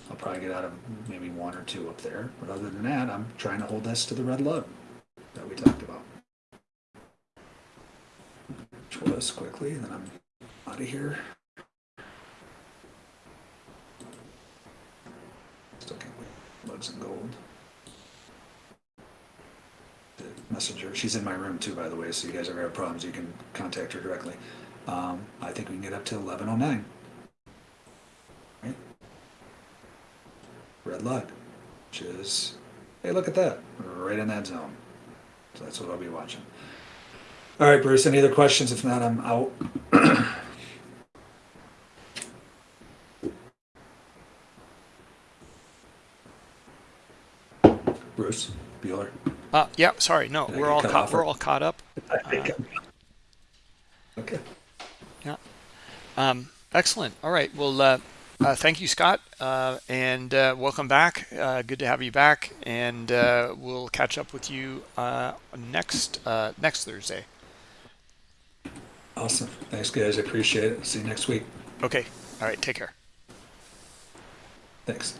I'll probably get out of maybe one or two up there. But other than that, I'm trying to hold this to the red lug that we talked about. Which was quickly, and then I'm out of here. Still Lugs and gold messenger. She's in my room too, by the way. So you guys ever have problems, you can contact her directly. Um, I think we can get up to 1109. Right? Red lug, which is, hey, look at that, right in that zone. So that's what I'll be watching. All right, Bruce. Any other questions? If not, I'm out. *clears throat* Bruce Bueller. Uh, yeah, sorry. No, we're all caught, we're all caught up. I think I'm... Okay. Yeah. Um, excellent. All right. Well, uh, uh, thank you, Scott, uh, and uh, welcome back. Uh, good to have you back, and uh, we'll catch up with you uh, next uh, next Thursday. Awesome. Thanks, guys. I appreciate it. See you next week. Okay. All right. Take care. Thanks.